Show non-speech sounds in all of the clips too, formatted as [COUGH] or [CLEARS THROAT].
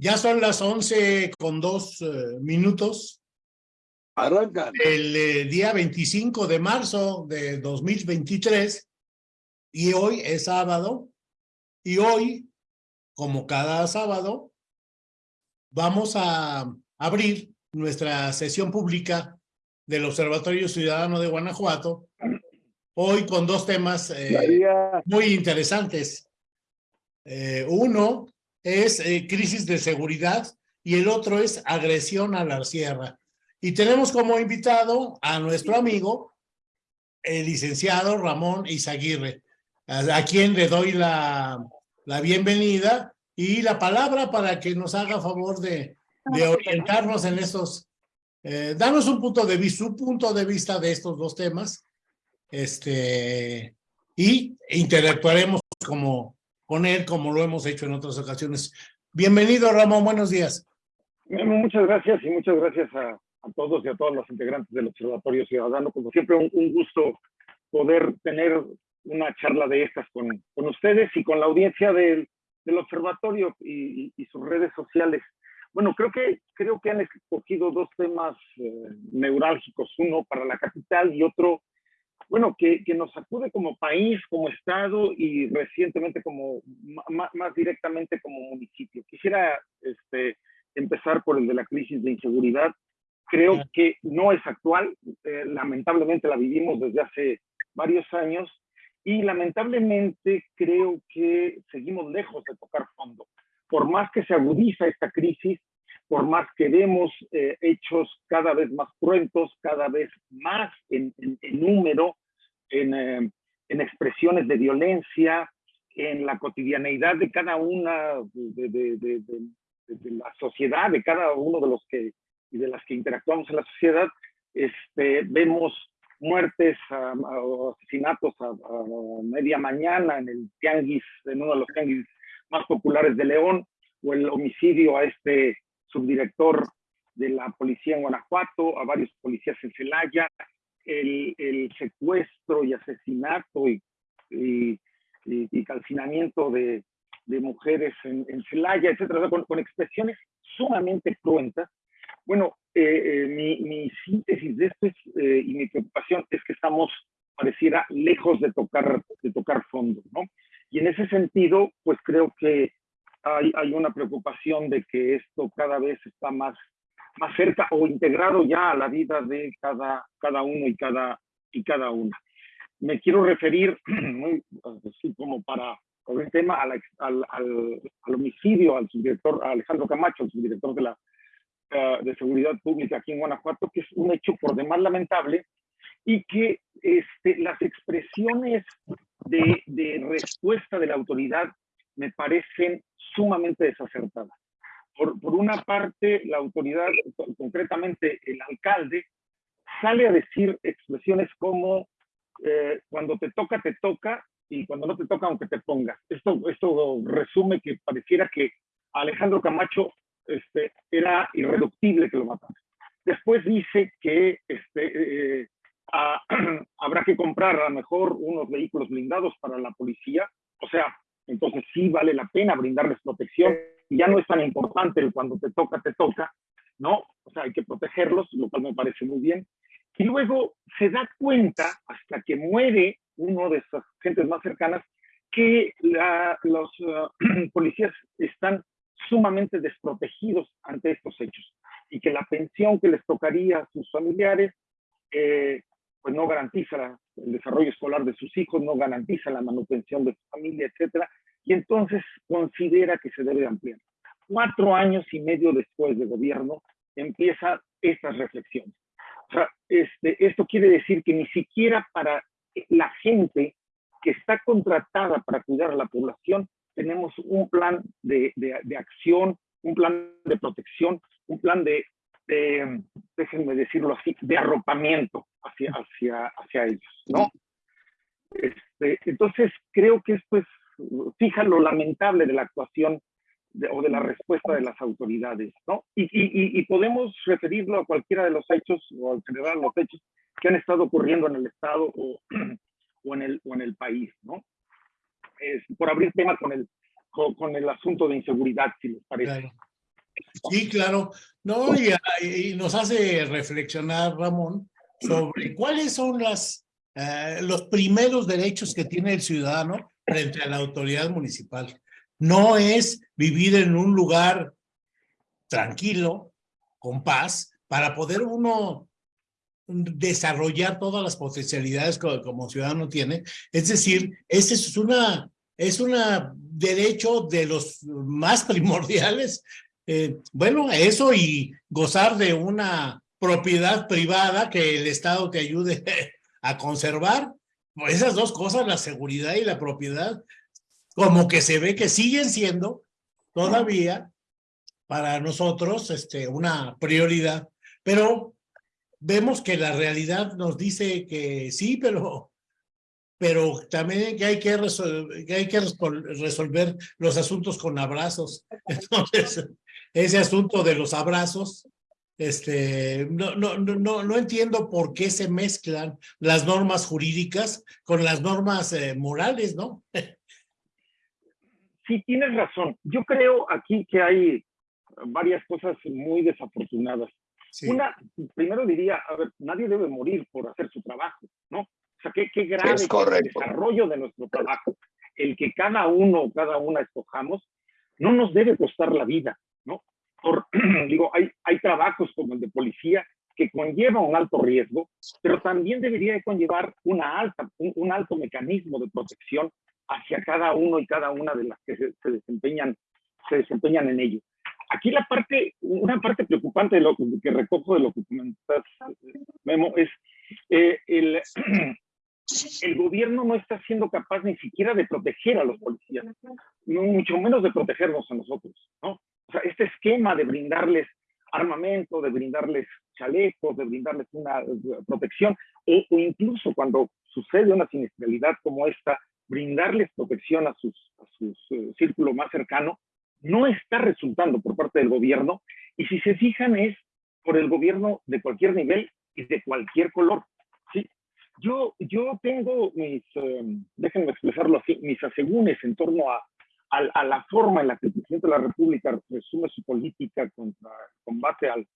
Ya son las 11 con dos eh, minutos. Arrancan. El eh, día 25 de marzo de 2023 y hoy es sábado y hoy, como cada sábado, vamos a abrir nuestra sesión pública del Observatorio Ciudadano de Guanajuato, hoy con dos temas eh, muy interesantes. Eh, uno es eh, crisis de seguridad y el otro es agresión a la sierra. Y tenemos como invitado a nuestro amigo, el licenciado Ramón Izaguirre, a, a quien le doy la, la bienvenida y la palabra para que nos haga favor de, de orientarnos en estos, eh, darnos un punto de vista, su punto de vista de estos dos temas, este, y interactuaremos como, con él como lo hemos hecho en otras ocasiones. Bienvenido, Ramón, buenos días. Muchas gracias y muchas gracias a, todos y a todos los integrantes del Observatorio Ciudadano. Como siempre, un, gusto poder tener una charla de estas con, con ustedes y con la audiencia del, del observatorio y, sus redes sociales. Bueno, creo que, creo que han escogido dos temas eh, neurálgicos, uno para la capital y otro, bueno, que, que nos acude como país, como Estado y recientemente como, más, más directamente como municipio. Quisiera este, empezar por el de la crisis de inseguridad. Creo que no es actual, eh, lamentablemente la vivimos desde hace varios años y lamentablemente creo que seguimos lejos de tocar fondo. Por más que se agudiza esta crisis, por más que vemos eh, hechos cada vez más cruentos, cada vez más en, en, en número, en, eh, en, expresiones de violencia, en la cotidianeidad de cada una de, de, de, de, la sociedad, de cada uno de los que y de las que interactuamos en la sociedad, este, vemos muertes o asesinatos a, a, media mañana en el tianguis, en uno de los tianguis más populares de León, o el homicidio a este subdirector de la policía en Guanajuato, a varios policías en Celaya, el, el secuestro y asesinato y, y, y, y calcinamiento de, de, mujeres en, en Celaya, etcétera, con, con expresiones sumamente cruentas bueno, eh, eh, mi, mi, síntesis de esto es, eh, y mi preocupación es que estamos, pareciera, lejos de tocar, de tocar fondo, ¿no? Y en ese sentido, pues creo que hay, hay una preocupación de que esto cada vez está más, más cerca o integrado ya a la vida de cada, cada uno y cada, y cada una. Me quiero referir, [CLEARS THROAT] así como para con el tema, al, al, al, al homicidio al subdirector Alejandro Camacho, el subdirector de la uh, de seguridad pública aquí en Guanajuato, que es un hecho por demás lamentable y que este, las expresiones de, de respuesta de la autoridad me parecen sumamente desacertadas. Por, una parte, la autoridad, concretamente el alcalde, sale a decir expresiones como eh, cuando te toca, te toca, y cuando no te toca, aunque te pongas. Esto, resume que pareciera que Alejandro Camacho este, era irreductible que lo mataran. Después dice que este, eh, [CLEARS THROAT] habrá que comprar a lo mejor unos vehículos blindados para la policía, o sea, entonces sí vale la pena brindarles protección, y ya no es tan importante el cuando te toca, te toca, ¿no? O sea, hay que protegerlos, lo cual me parece muy bien. Y luego se da cuenta, hasta que muere uno de esas gentes más cercanas, que la, los uh, [CLEARS THROAT] policías están sumamente desprotegidos ante estos hechos y que la pensión que les tocaría a sus familiares eh, pues no garantiza el desarrollo escolar de sus hijos, no garantiza la manutención de su familia, etcétera, y entonces considera que se debe ampliar. Cuatro años y medio después de gobierno empieza estas reflexiones. O sea, este, esto quiere decir que ni siquiera para la gente que está contratada para cuidar a la población tenemos un plan de, de, de acción, un plan de protección, un plan de, de, déjenme decirlo así, de arropamiento hacia, hacia, hacia ellos, ¿no? Este, entonces, creo que esto es, fija lo lamentable de la actuación de, o de la respuesta de las autoridades, ¿no? Y, y, y, podemos referirlo a cualquiera de los hechos, o en general los hechos que han estado ocurriendo en el Estado o, [CLEARS THROAT] o, en, el, o en el país, ¿no? Es, por abrir tema con el, con, con, el asunto de inseguridad, si les parece. Claro. Sí, claro. No, y, nos hace reflexionar, Ramón, sobre cuáles son las, eh, los primeros derechos que tiene el ciudadano frente a la autoridad municipal. No es vivir en un lugar tranquilo, con paz, para poder uno desarrollar todas las potencialidades que como ciudadano tiene. Es decir, ese es una es un derecho de los más [LAUGHS] primordiales. Eh, bueno, eso y gozar de una propiedad privada que el Estado te ayude [LAUGHS] a conservar. Esas dos cosas, la seguridad y la propiedad, como que se ve que siguen siendo todavía para nosotros este, una prioridad. Pero vemos que la realidad nos dice que sí, pero pero también que hay que, resolver, que hay que resolver los asuntos con abrazos. [LAUGHS] Entonces, ese asunto de los abrazos, este, no, no, no, no entiendo por qué se mezclan las normas jurídicas con las normas eh, morales, ¿no? Sí, tienes razón. Yo creo aquí que hay varias cosas muy desafortunadas. Una, primero diría, a ver, nadie debe morir por hacer su trabajo, ¿no? O sea, qué, qué grave es el desarrollo de nuestro trabajo, el que cada uno o cada una escojamos, no nos debe costar la vida, ¿no? Por, [CLEARS THROAT] digo, hay, hay trabajos como el de policía que conlleva un alto riesgo, pero también debería conllevar una alta, un, alto mecanismo de protección hacia cada uno y cada una de las que se, desempeñan, se desempeñan en ello. Aquí la parte, una parte preocupante de lo que recojo de lo que comentas, Memo, es eh, el, [CLEARS THROAT] el gobierno no está siendo capaz ni siquiera de proteger a los policías, mucho menos de protegernos a nosotros, ¿no? O sea, este esquema de brindarles armamento, de brindarles chalecos, de brindarles una protección, o, incluso cuando sucede una siniestralidad como esta, brindarles protección a, su eh, círculo más cercano, no está resultando por parte del gobierno, y si se fijan es por el gobierno de cualquier nivel y de cualquier color. Yo, yo tengo mis, em, déjenme expresarlo así, mis asegúnes en torno a, a, la forma en la que el presidente de la República resume su política contra combate al,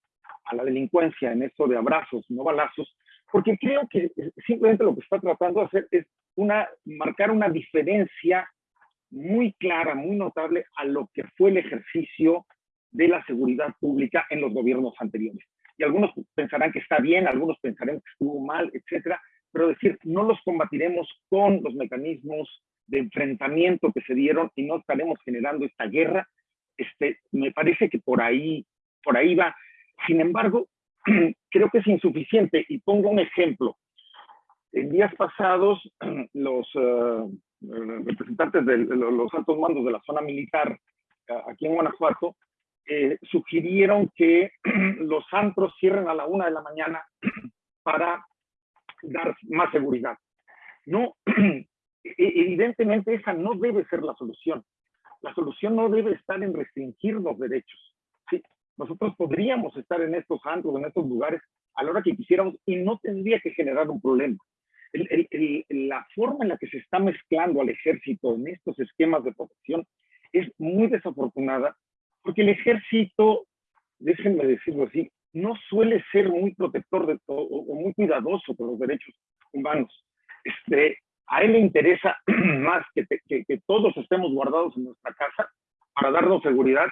a la delincuencia en esto de abrazos, no balazos, porque creo que simplemente lo que está tratando de hacer es una, marcar una diferencia muy clara, muy notable a lo que fue el ejercicio de la seguridad pública en los gobiernos anteriores. Y algunos pensarán que está bien, algunos pensarán que estuvo mal, etcétera, pero decir, no los combatiremos con los mecanismos de enfrentamiento que se dieron y no estaremos generando esta guerra, este, me parece que por ahí, por ahí va. Sin embargo, [CLEARS THROAT] creo que es insuficiente y pongo un ejemplo. En días pasados, [CLEARS THROAT] los eh, representantes de los altos mandos de la zona militar aquí en Guanajuato eh, sugirieron que [CLEARS THROAT] los antros cierren a la una de la mañana para dar más seguridad. No, evidentemente esa no debe ser la solución. La solución no debe estar en restringir los derechos. ¿sí? Nosotros podríamos estar en estos antros, en estos lugares, a la hora que quisiéramos y no tendría que generar un problema. la forma en la que se está mezclando al ejército en estos esquemas de protección es muy desafortunada porque el ejército, déjenme decirlo así, no suele ser muy protector de todo o muy cuidadoso con los derechos humanos. Este, a él le interesa [CLEARS THROAT] más que, que, todos estemos guardados en nuestra casa para darnos seguridad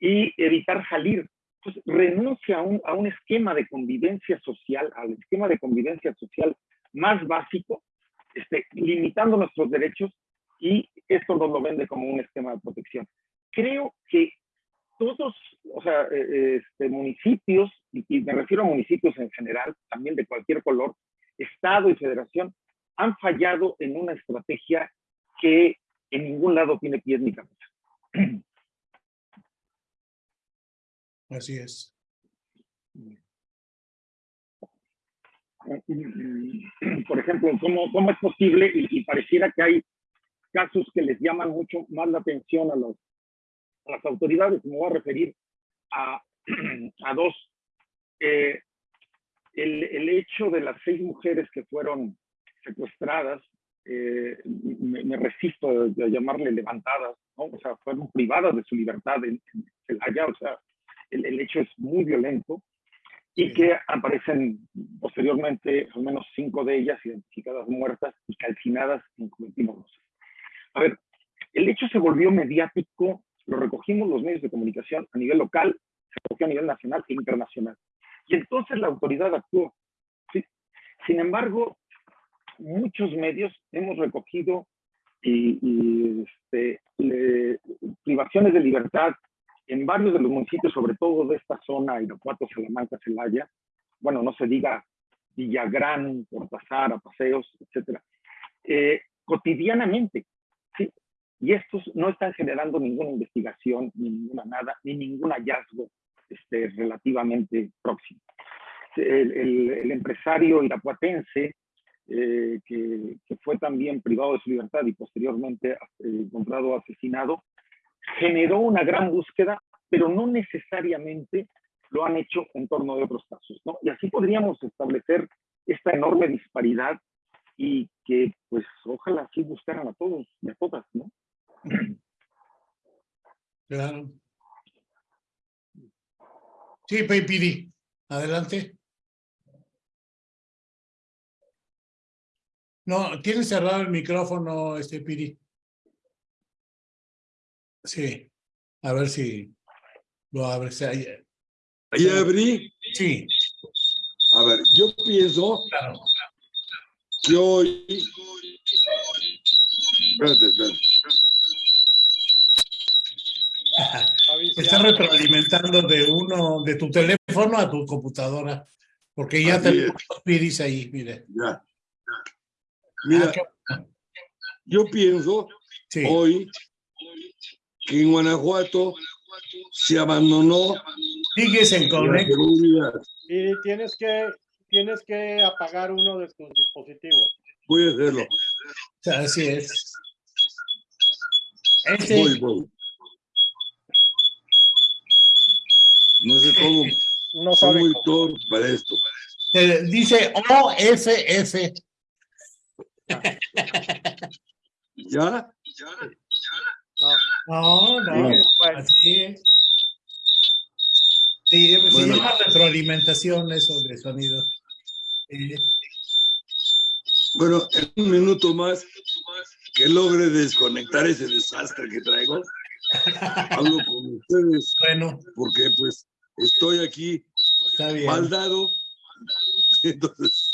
y evitar salir. Entonces, renuncia a un, a un esquema de convivencia social, al esquema de convivencia social más básico, este, limitando nuestros derechos y esto nos lo vende como un esquema de protección. Creo que todos, o sea, eh, este, municipios, y, me refiero a municipios en general, también de cualquier color, Estado y Federación, han fallado en una estrategia que en ningún lado tiene pies ni cabeza. [CLEARS THROAT] Así es. [CLEARS THROAT] Por ejemplo, ¿cómo, cómo es posible? y pareciera que hay casos que les llaman mucho más la atención a los las autoridades, me voy a referir a, [CLEARS THROAT] a dos. Eh, el, el, hecho de las seis mujeres que fueron secuestradas, eh, me, resisto de, llamarle levantadas, ¿no? o sea, fueron privadas de su libertad en, en Celaya, o sea, el, el hecho es muy violento y que aparecen posteriormente al menos cinco de ellas identificadas muertas y calcinadas en Juventino A ver, el hecho se volvió mediático, lo recogimos los medios de comunicación a nivel local, se recogió a nivel nacional e internacional. Y entonces la autoridad actuó. ¿sí? Sin embargo, muchos medios hemos recogido y, y este, le, privaciones de libertad en varios de los municipios, sobre todo de esta zona, Irapuato, Salamanca, Celaya, bueno, no se diga Villagrán, Cortázar, Paseos, etcétera, eh, cotidianamente, ¿sí? Y estos no están generando ninguna investigación, ni ninguna nada, ni ningún hallazgo este, relativamente próximo. El, el, el empresario irapuatense, eh, que, fue también privado de su libertad y posteriormente eh, encontrado asesinado, generó una gran búsqueda, pero no necesariamente lo han hecho en torno de otros casos, ¿no? Y así podríamos establecer esta enorme disparidad y que, pues, ojalá sí buscaran a todos y a todas, ¿no? Claro. Sí, Pidi, adelante. No, tiene cerrado el micrófono, este Pidi. Sí, a ver si lo abres. Ahí, ¿Ahí abrí? Sí. A ver, yo pienso claro. que hoy... Espérate, espérate. Estás retroalimentando de uno, de tu teléfono a tu computadora, porque ya Así tenemos los piris ahí, mire. Ya. Mira, Ah, yo pienso Sí, hoy que en Guanajuato se abandonó sigues en Connect. seguridad. Y tienes que, tienes que apagar uno de tus dispositivos. Voy a hacerlo. Así es. Este, Voy, voy. No sé cómo. No Soy muy torpe para esto. eh, dice OFF. ¿Ya? No, no, No. Bueno, así es. Sí, se Bueno. llama retroalimentación eso de sonido. Eh, Bueno, en un minuto más que logre desconectar ese desastre que traigo, hablo con ustedes bueno, porque pues estoy aquí está bien. mal dado, entonces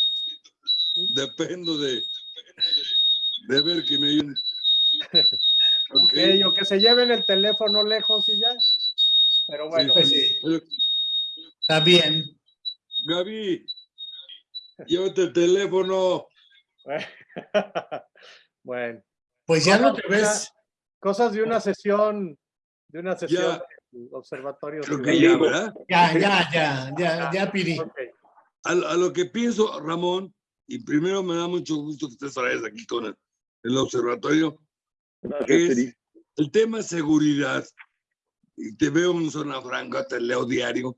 dependo de, de ver que me ayuden. [LAUGHS] Ok, ok, o que se lleven el teléfono lejos y ya. Pero bueno, Pues sí, Pero, está bien. Gaby, llévate el teléfono. [LAUGHS] bueno, Pues ya no te ves. cosas de una sesión, de una sesión Ya. del observatorio. Creo que ya, ¿verdad? Ya, ya, ya, ya, ya pidí. A, a lo que pienso, Ramón, y primero me da mucho gusto que estés otra vez aquí con el, observatorio, Gracias, es el tema seguridad. Y te veo en zona franca, te leo diario.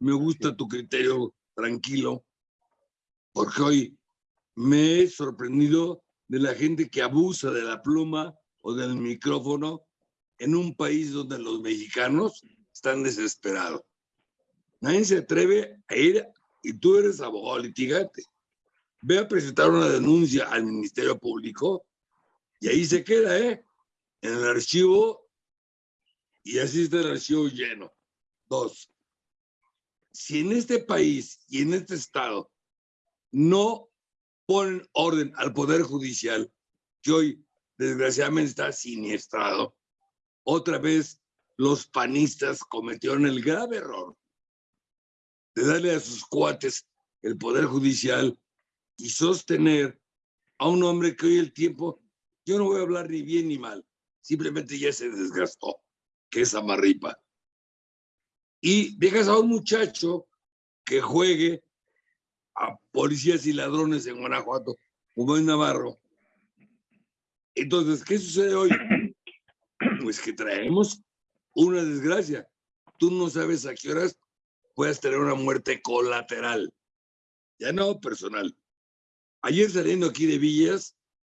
Me gusta tu criterio tranquilo, porque hoy me he sorprendido de la gente que abusa de la pluma o del micrófono en un país donde los mexicanos están desesperados. Nadie se atreve a ir y tú eres abogado litigante. Ve a presentar una denuncia al Ministerio Público y ahí se queda, ¿eh? En el archivo y así está el archivo lleno. Dos, si en este país y en este estado no ponen orden al Poder Judicial, que hoy desgraciadamente está siniestrado, otra vez los panistas cometieron el grave error de darle a sus cuates el Poder Judicial y sostener a un hombre que hoy el tiempo, yo no voy a hablar ni bien ni mal, simplemente ya se desgastó, que es Amarripa. Y dejas a un muchacho que juegue a policías y ladrones en Guanajuato, como en Navarro. Entonces, ¿qué sucede hoy? Pues que traemos una desgracia. Tú no sabes a qué horas puedas tener una muerte colateral, ya no personal. Ayer saliendo aquí de Villas,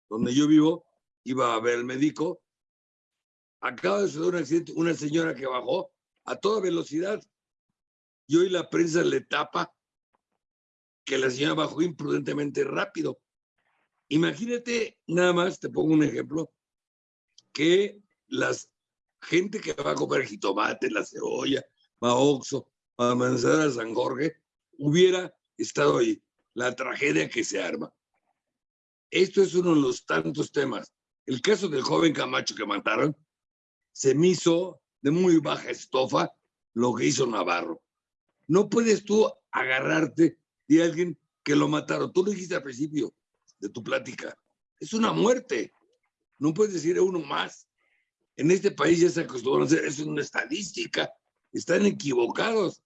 donde yo vivo, iba a ver al médico, acaba de suceder un accidente, una señora que bajó a toda velocidad. Y hoy la prensa le tapa que la señora bajó imprudentemente rápido. Imagínate, nada más, te pongo un ejemplo, que las gente que va a comer jitomate, la cebolla, va a Oxxo, va a Manzana San Jorge, hubiera estado ahí. La tragedia que se arma. Esto es uno de los tantos temas. El caso del joven Camacho que mataron, se me hizo de muy baja estofa lo que hizo Navarro. No puedes tú agarrarte de alguien que lo mataron. Tú lo dijiste al principio de tu plática. Es una muerte. No puedes decir uno más. En este país ya se acostumbran a hacer, es una estadística. Están equivocados.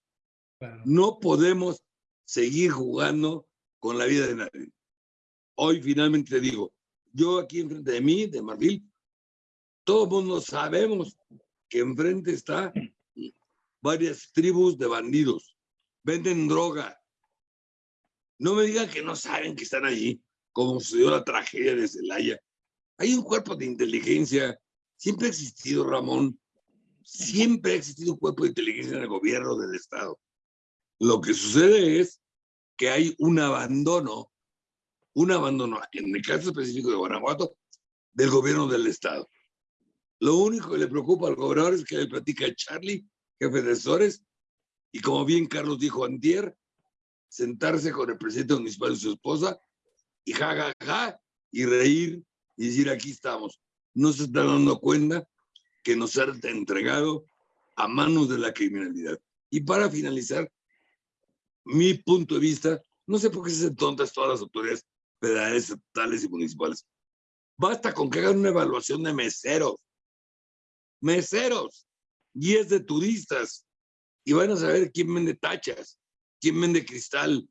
No podemos seguir jugando con la vida de nadie. Hoy finalmente digo, yo aquí enfrente de mí, de Marfil, todo el mundo sabemos que enfrente está varias tribus de bandidos. Venden droga. No me digan que no saben que están allí, como sucedió la tragedia de Celaya. Hay un cuerpo de inteligencia. Siempre ha existido, Ramón. Siempre ha existido un cuerpo de inteligencia en el gobierno del Estado. Lo que sucede es que hay un abandono, un abandono, en el caso específico de Guanajuato, del gobierno del Estado. Lo único que le preocupa al gobernador es que le platica a Charlie, jefe de asesores, y como bien Carlos dijo antier, sentarse con el presidente municipal y su esposa y ja, ja, y reír y decir aquí estamos. No se está dando cuenta que nos ha entregado a manos de la criminalidad. Y para finalizar, mi punto de vista, no sé por qué se hacen tontas todas las autoridades federales, estatales y municipales. Basta con que hagan una evaluación de meseros meseros, guías de turistas, y van a saber quién vende tachas, quién vende cristal.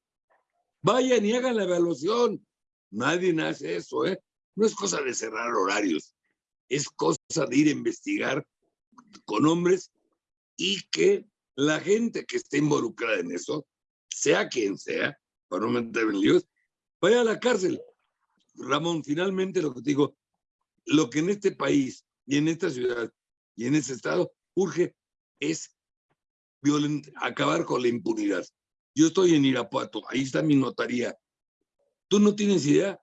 Vayan y hagan la evaluación. Nadie hace eso, ¿eh? No es cosa de cerrar horarios, es cosa de ir a investigar con hombres y que la gente que esté involucrada en eso, sea quien sea, para no meter en líos, vaya a la cárcel. Ramón, finalmente lo que te digo, lo que en este país y en esta ciudad y en ese estado urge es acabar con la impunidad. Yo estoy en Irapuato, ahí está mi notaría. Tú no tienes idea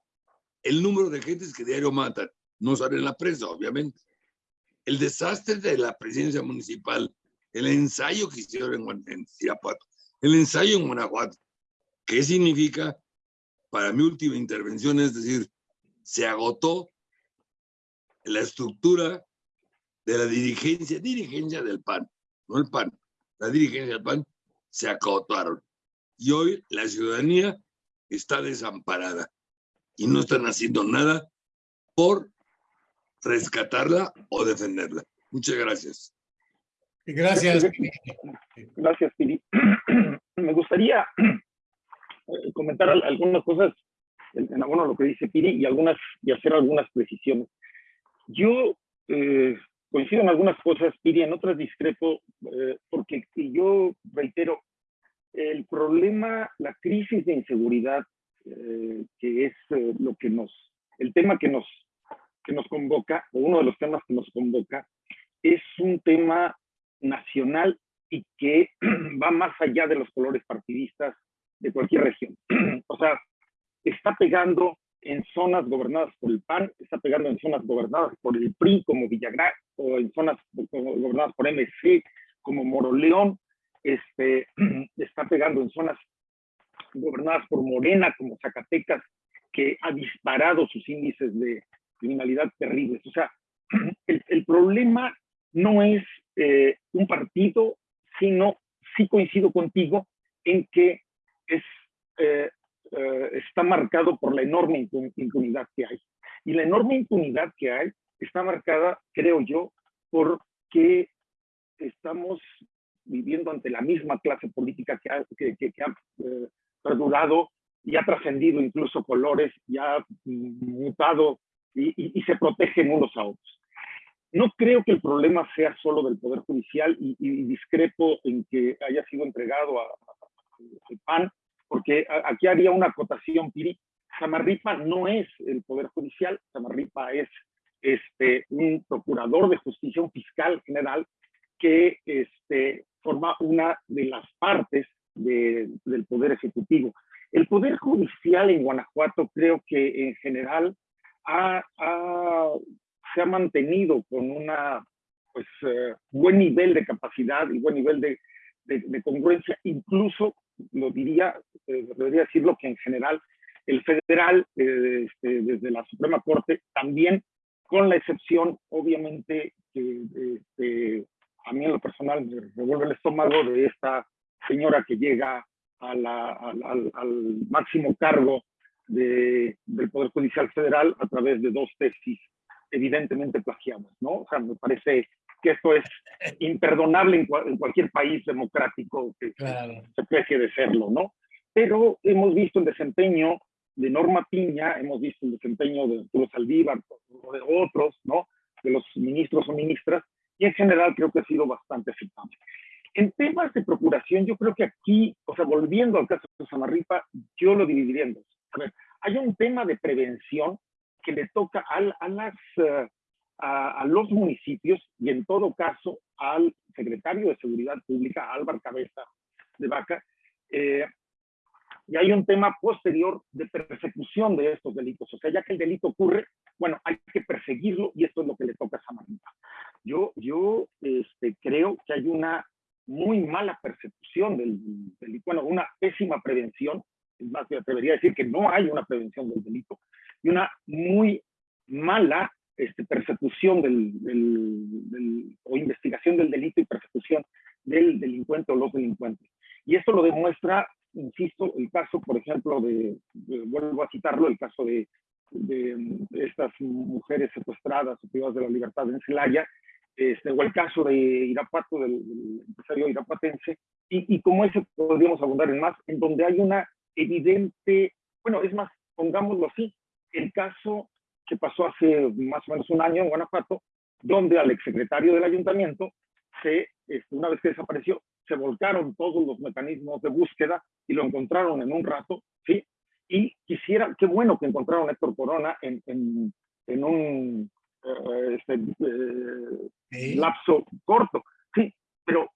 el número de gentes que diario matan. No sale en la prensa, obviamente. El desastre de la presidencia municipal, el ensayo que hicieron en, en Irapuato, el ensayo en Guanajuato. ¿Qué significa? Para mi última intervención, es decir, se agotó la estructura de la dirigencia, dirigencia del PAN, no el PAN, la dirigencia del PAN, se acotaron. Y hoy la ciudadanía está desamparada y no están haciendo nada por rescatarla o defenderla. Muchas gracias. Gracias. Gracias, Piri. [CLEARS THROAT] Me gustaría comentar algunas cosas en abono a lo que dice Piri y, algunas, y hacer algunas precisiones. Yo eh, coincido en algunas cosas, Piri, en otras discrepo, eh, porque yo reitero, el problema, la crisis de inseguridad, eh, que es eh, lo que nos, el tema que nos, que nos convoca, o uno de los temas que nos convoca, es un tema nacional y que [CLEARS THROAT] va más allá de los colores partidistas de cualquier región. [CLEARS THROAT] o sea, está pegando en zonas gobernadas por el PAN, está pegando en zonas gobernadas por el PRI como Villagrán, o en zonas gobernadas por MC como Moroleón, este, [CLEARS THROAT] está pegando en zonas gobernadas por Morena como Zacatecas, que ha disparado sus índices de criminalidad terribles. O sea, [CLEARS THROAT] el, el problema no es eh, un partido, sino, sí coincido contigo en que es eh, eh, está marcado por la enorme impunidad que hay. Y la enorme impunidad que hay está marcada, creo yo, porque estamos viviendo ante la misma clase política que ha, que, ha eh, perdurado y ha trascendido incluso colores y ha mutado y, se protegen unos a otros. No creo que el problema sea solo del Poder Judicial y, discrepo en que haya sido entregado a, PAN porque aquí haría una acotación, Piri. Samarripa no es el Poder Judicial, Samarripa es este, un procurador de justicia, fiscal general que, este, forma una de las partes de- del Poder Ejecutivo. El Poder Judicial en Guanajuato creo que en general ha- se ha mantenido con una pues, eh, buen nivel de capacidad y buen nivel de- de congruencia, incluso lo diría, eh, debería decirlo que en general el federal, eh, este, desde la Suprema Corte, también con la excepción, obviamente, que este, a mí en lo personal me revuelve el estómago de esta señora que llega al máximo cargo de- del Poder Judicial Federal a través de dos tesis evidentemente plagiadas, ¿no? O sea, me parece que esto es imperdonable en, cua- en cualquier país democrático que, Claro. se precie de serlo, ¿no? Pero hemos visto el desempeño de Norma Piña, hemos visto el desempeño de Arturo Saldívar o de otros, ¿no? De los ministros o ministras, y en general creo que ha sido bastante aceptable. En temas de procuración, yo creo que aquí, o sea, volviendo al caso de Samarripa, yo lo dividiría en dos. A ver, hay un tema de prevención que le toca al- a, las, eh, a, a los municipios y en todo caso al secretario de Seguridad Pública, Álvaro Cabeza de Vaca, eh, y hay un tema posterior de persecución de estos delitos. O sea, ya que el delito ocurre, bueno, hay que perseguirlo y esto es lo que le toca a Samarripa. Yo, yo este, creo que hay una muy mala persecución del delito, bueno, una pésima prevención, es más, me atrevería a decir que no hay una prevención del delito, y una muy mala este, persecución del, del- del- o investigación del delito y persecución del delincuente o los delincuentes. Y esto lo demuestra, insisto, el caso, por ejemplo, de, de- vuelvo a citarlo, el caso de, de, estas mujeres secuestradas o privadas de la libertad en Celaya, este, o el caso de Irapuato, del, del empresario irapuatense, y, y como ese podríamos abundar en más, en donde hay una evidente, bueno, es más, pongámoslo así, el caso que pasó hace más o menos un año en Guanajuato, donde al exsecretario del ayuntamiento, se, este, una vez que desapareció, se volcaron todos los mecanismos de búsqueda y lo encontraron en un rato, ¿sí? Y quisiera, qué bueno que encontraron a Héctor Corona en, en, en un eh, este, eh, Sí. lapso corto, sí, pero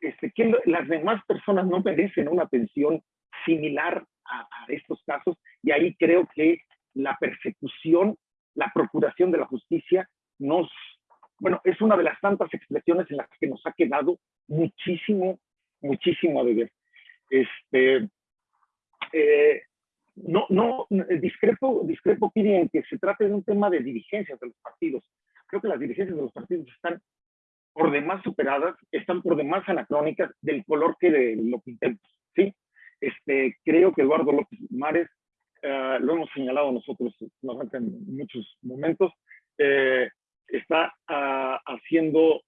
este, lo- las demás personas no merecen una atención similar a, a estos casos y ahí creo que la persecución, la procuración de la justicia nos, bueno, es una de las tantas expresiones en las que nos ha quedado muchísimo, muchísimo a deber. Este, eh, no, no, discrepo, discrepo, Piri, en que se trate de un tema de dirigencias de los partidos. Creo que las dirigencias de los partidos están por demás superadas, están por demás anacrónicas del color que de lo pintemos, ¿sí? Este, creo que Eduardo López Mares, eh, lo hemos señalado nosotros en muchos momentos, eh, está ah, haciendo,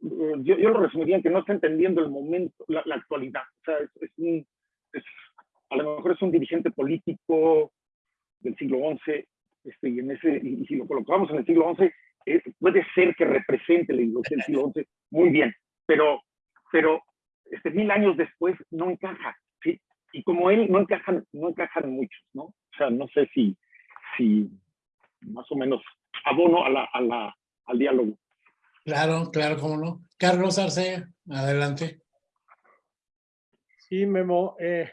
yo, yo lo resumiría en que no está entendiendo el momento, la, la actualidad. O sea, es, es un, es- a lo mejor es un dirigente político del siglo XI, este, y, en ese, y, y si lo colocamos en el siglo XI, eh, puede ser que represente la ideología del siglo XI muy bien, pero, pero este, mil años después no encaja. Y como él, no encajan, no encajan muchos, ¿no? O sea, no sé si, si más o menos abono a la, a la, al diálogo. Claro, claro, cómo no. Carlos Arce, adelante. Sí, Memo. eh,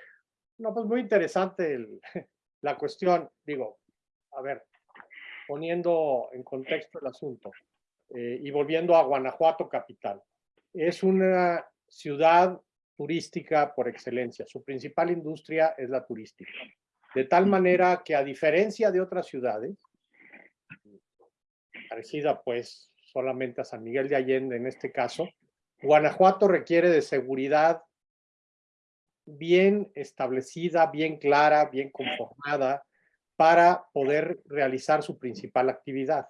no, pues muy interesante el- [LAUGHS] la cuestión. Digo, a ver, poniendo en contexto el asunto eh, y volviendo a Guanajuato capital. Es una ciudad turística por excelencia. Su principal industria es la turística. De tal manera que a diferencia de otras ciudades, parecida pues solamente a San Miguel de Allende en este caso, Guanajuato requiere de seguridad bien establecida, bien clara, bien conformada para poder realizar su principal actividad.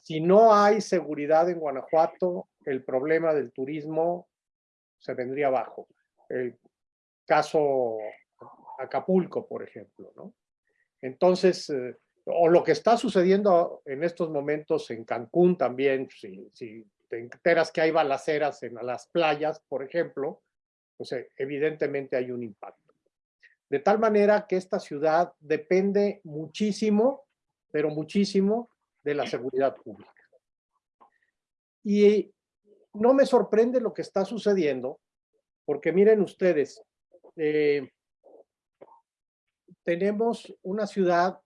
Si no hay seguridad en Guanajuato, el problema del turismo se vendría abajo. El caso Acapulco, por ejemplo, ¿no? Entonces, eh, o lo que está sucediendo en estos momentos en Cancún también, si, si te enteras que hay balaceras en las playas, por ejemplo, pues evidentemente hay un impacto. De tal manera que esta ciudad depende muchísimo, pero muchísimo de la seguridad pública. Y no me sorprende lo que está sucediendo, porque miren ustedes, eh, tenemos una ciudad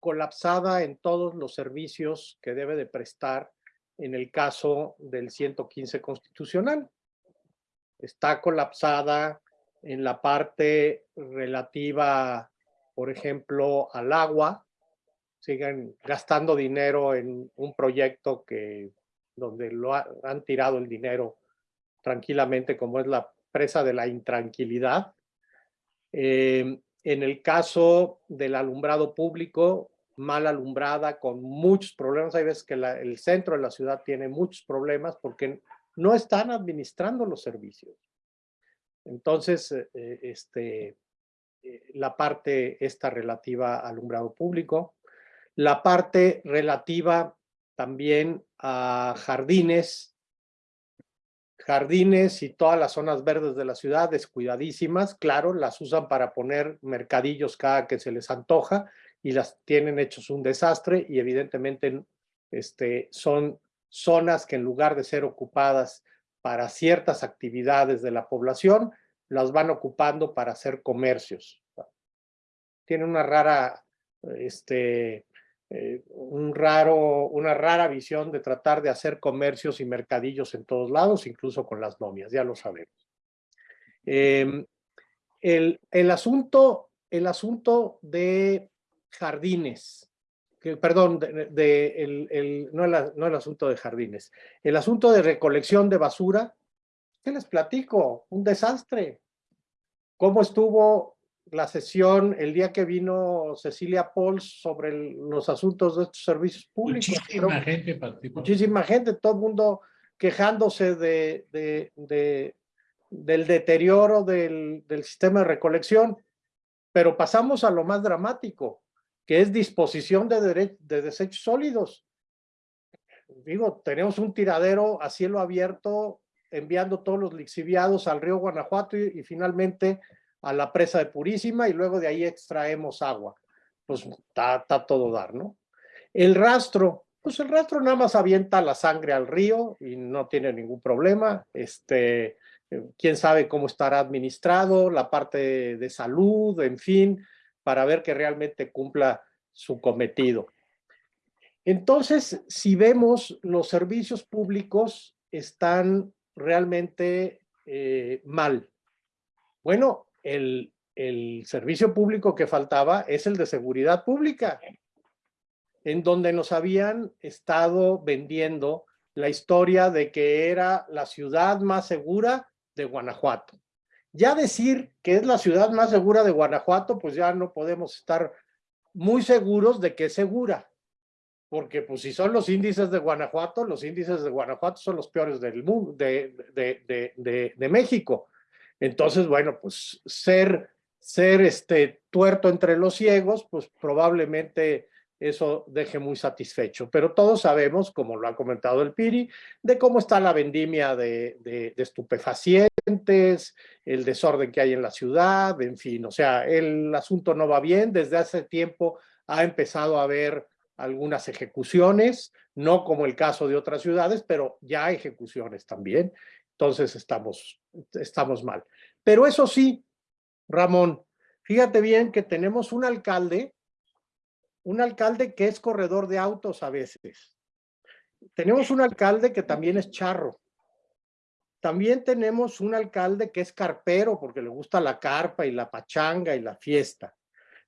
colapsada en todos los servicios que debe de prestar en el caso del 115 constitucional. Está colapsada en la parte relativa, por ejemplo, al agua. Siguen gastando dinero en un proyecto que donde lo han tirado el dinero tranquilamente, como es la presa de la intranquilidad. Eh, en el caso del alumbrado público, mal alumbrada, con muchos problemas. Hay veces que el centro de la ciudad tiene muchos problemas porque no están administrando los servicios. Entonces, eh, eh, este, eh, la parte esta relativa al alumbrado público, la parte relativa también a jardines, jardines y todas las zonas verdes de la ciudad descuidadísimas, claro, las usan para poner mercadillos cada que se les antoja y las tienen hechos un desastre y evidentemente este, son zonas que en lugar de ser ocupadas para ciertas actividades de la población, las van ocupando para hacer comercios. Tienen una rara, este, eh, un raro, una rara visión de tratar de hacer comercios y mercadillos en todos lados, incluso con las nomias, ya lo sabemos. Em, el, el, asunto, el asunto de jardines, que, perdón, de, el, el, no, no el asunto de jardines, el asunto de recolección de basura, ¿qué les platico? Un desastre. ¿Cómo estuvo la sesión el día que vino Cecilia Pauls sobre los asuntos de estos servicios públicos? Muchísima gente participó. Muchísima gente, todo el mundo quejándose de, de, de del deterioro del, del sistema de recolección, pero pasamos a lo más dramático que es disposición de, de desechos sólidos. Digo, tenemos un tiradero a cielo abierto enviando todos los lixiviados al río Guanajuato y, finalmente a la presa de Purísima y luego de ahí extraemos agua. Pues está, todo dar, ¿no? El rastro, pues el rastro nada más avienta la sangre al río y no tiene ningún problema. Este, quién sabe cómo estará administrado, la parte de salud, en fin, para ver que realmente cumpla su cometido. Entonces, si vemos los servicios públicos están realmente eh, mal. Bueno, el, el servicio público que faltaba es el de seguridad pública, en donde nos habían estado vendiendo la historia de que era la ciudad más segura de Guanajuato. Ya decir que es la ciudad más segura de Guanajuato, pues ya no podemos estar muy seguros de que es segura. Porque pues si son los índices de Guanajuato, los índices de Guanajuato son los peores del mundo, de, de, de, de México. Entonces, bueno, pues ser, ser este tuerto entre los ciegos, pues probablemente eso deje muy satisfecho. Pero todos sabemos, como lo ha comentado el Piri, de cómo está la vendimia de, estupefacientes, el desorden que hay en la ciudad, en fin, o sea, el asunto no va bien. Desde hace tiempo ha empezado a haber algunas ejecuciones, no como el caso de otras ciudades, pero ya ejecuciones también. Entonces estamos, estamos mal. Pero eso sí, Ramón, fíjate bien que tenemos un alcalde un alcalde que es corredor de autos a veces. Tenemos un alcalde que también es charro. También tenemos un alcalde que es carpero porque le gusta la carpa y la pachanga y la fiesta.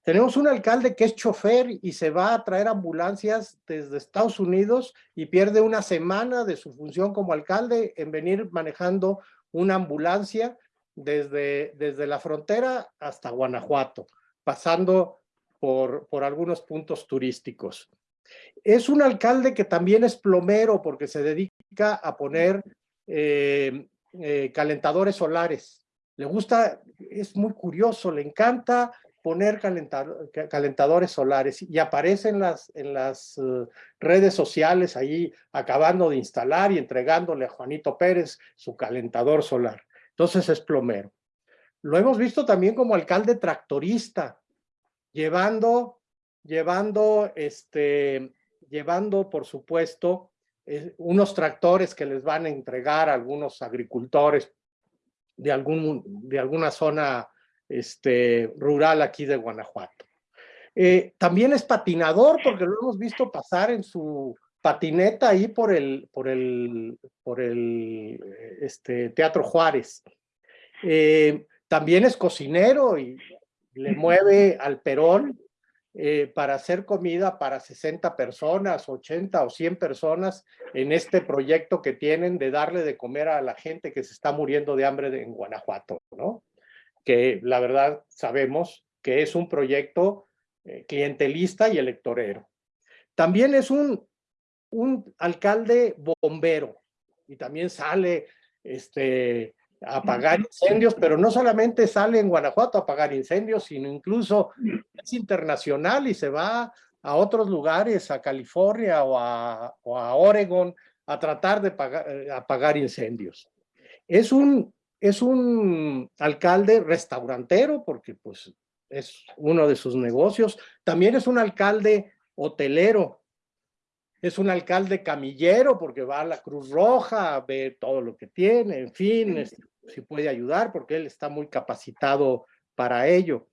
Tenemos un alcalde que es chofer y se va a traer ambulancias desde Estados Unidos y pierde una semana de su función como alcalde en venir manejando una ambulancia desde, desde la frontera hasta Guanajuato, pasando por, por algunos puntos turísticos. Es un alcalde que también es plomero porque se dedica a poner eh, eh, calentadores solares. Le gusta, es muy curioso, le encanta poner calentadores solares y aparece en las, en las uh, redes sociales ahí acabando de instalar y entregándole a Juanito Pérez su calentador solar. Entonces es plomero. Lo hemos visto también como alcalde tractorista llevando, llevando, este, llevando, por supuesto, eh, unos tractores que les van a entregar a algunos agricultores de, algún, de alguna zona este, rural aquí de Guanajuato. Eh, también es patinador porque lo hemos visto pasar en su patineta ahí por el, por el, por el este, Teatro Juárez. Eh, también es cocinero y le mueve al Perón eh, para hacer comida para 60 personas, 80 o 100 personas en este proyecto que tienen de darle de comer a la gente que se está muriendo de hambre en Guanajuato, ¿no? Que la verdad sabemos que es un proyecto eh, clientelista y electorero. También es un, un alcalde bombero y también sale este, apagar incendios, pero no solamente sale en Guanajuato a apagar incendios, sino incluso es internacional y se va a otros lugares, a California o a, o a Oregon, a tratar de eh, apagar incendios. Es un, es un alcalde restaurantero, porque pues es uno de sus negocios. También es un alcalde hotelero, es un alcalde camillero porque va a la Cruz Roja, ve todo lo que tiene, en fin, este, si puede ayudar porque él está muy capacitado para ello.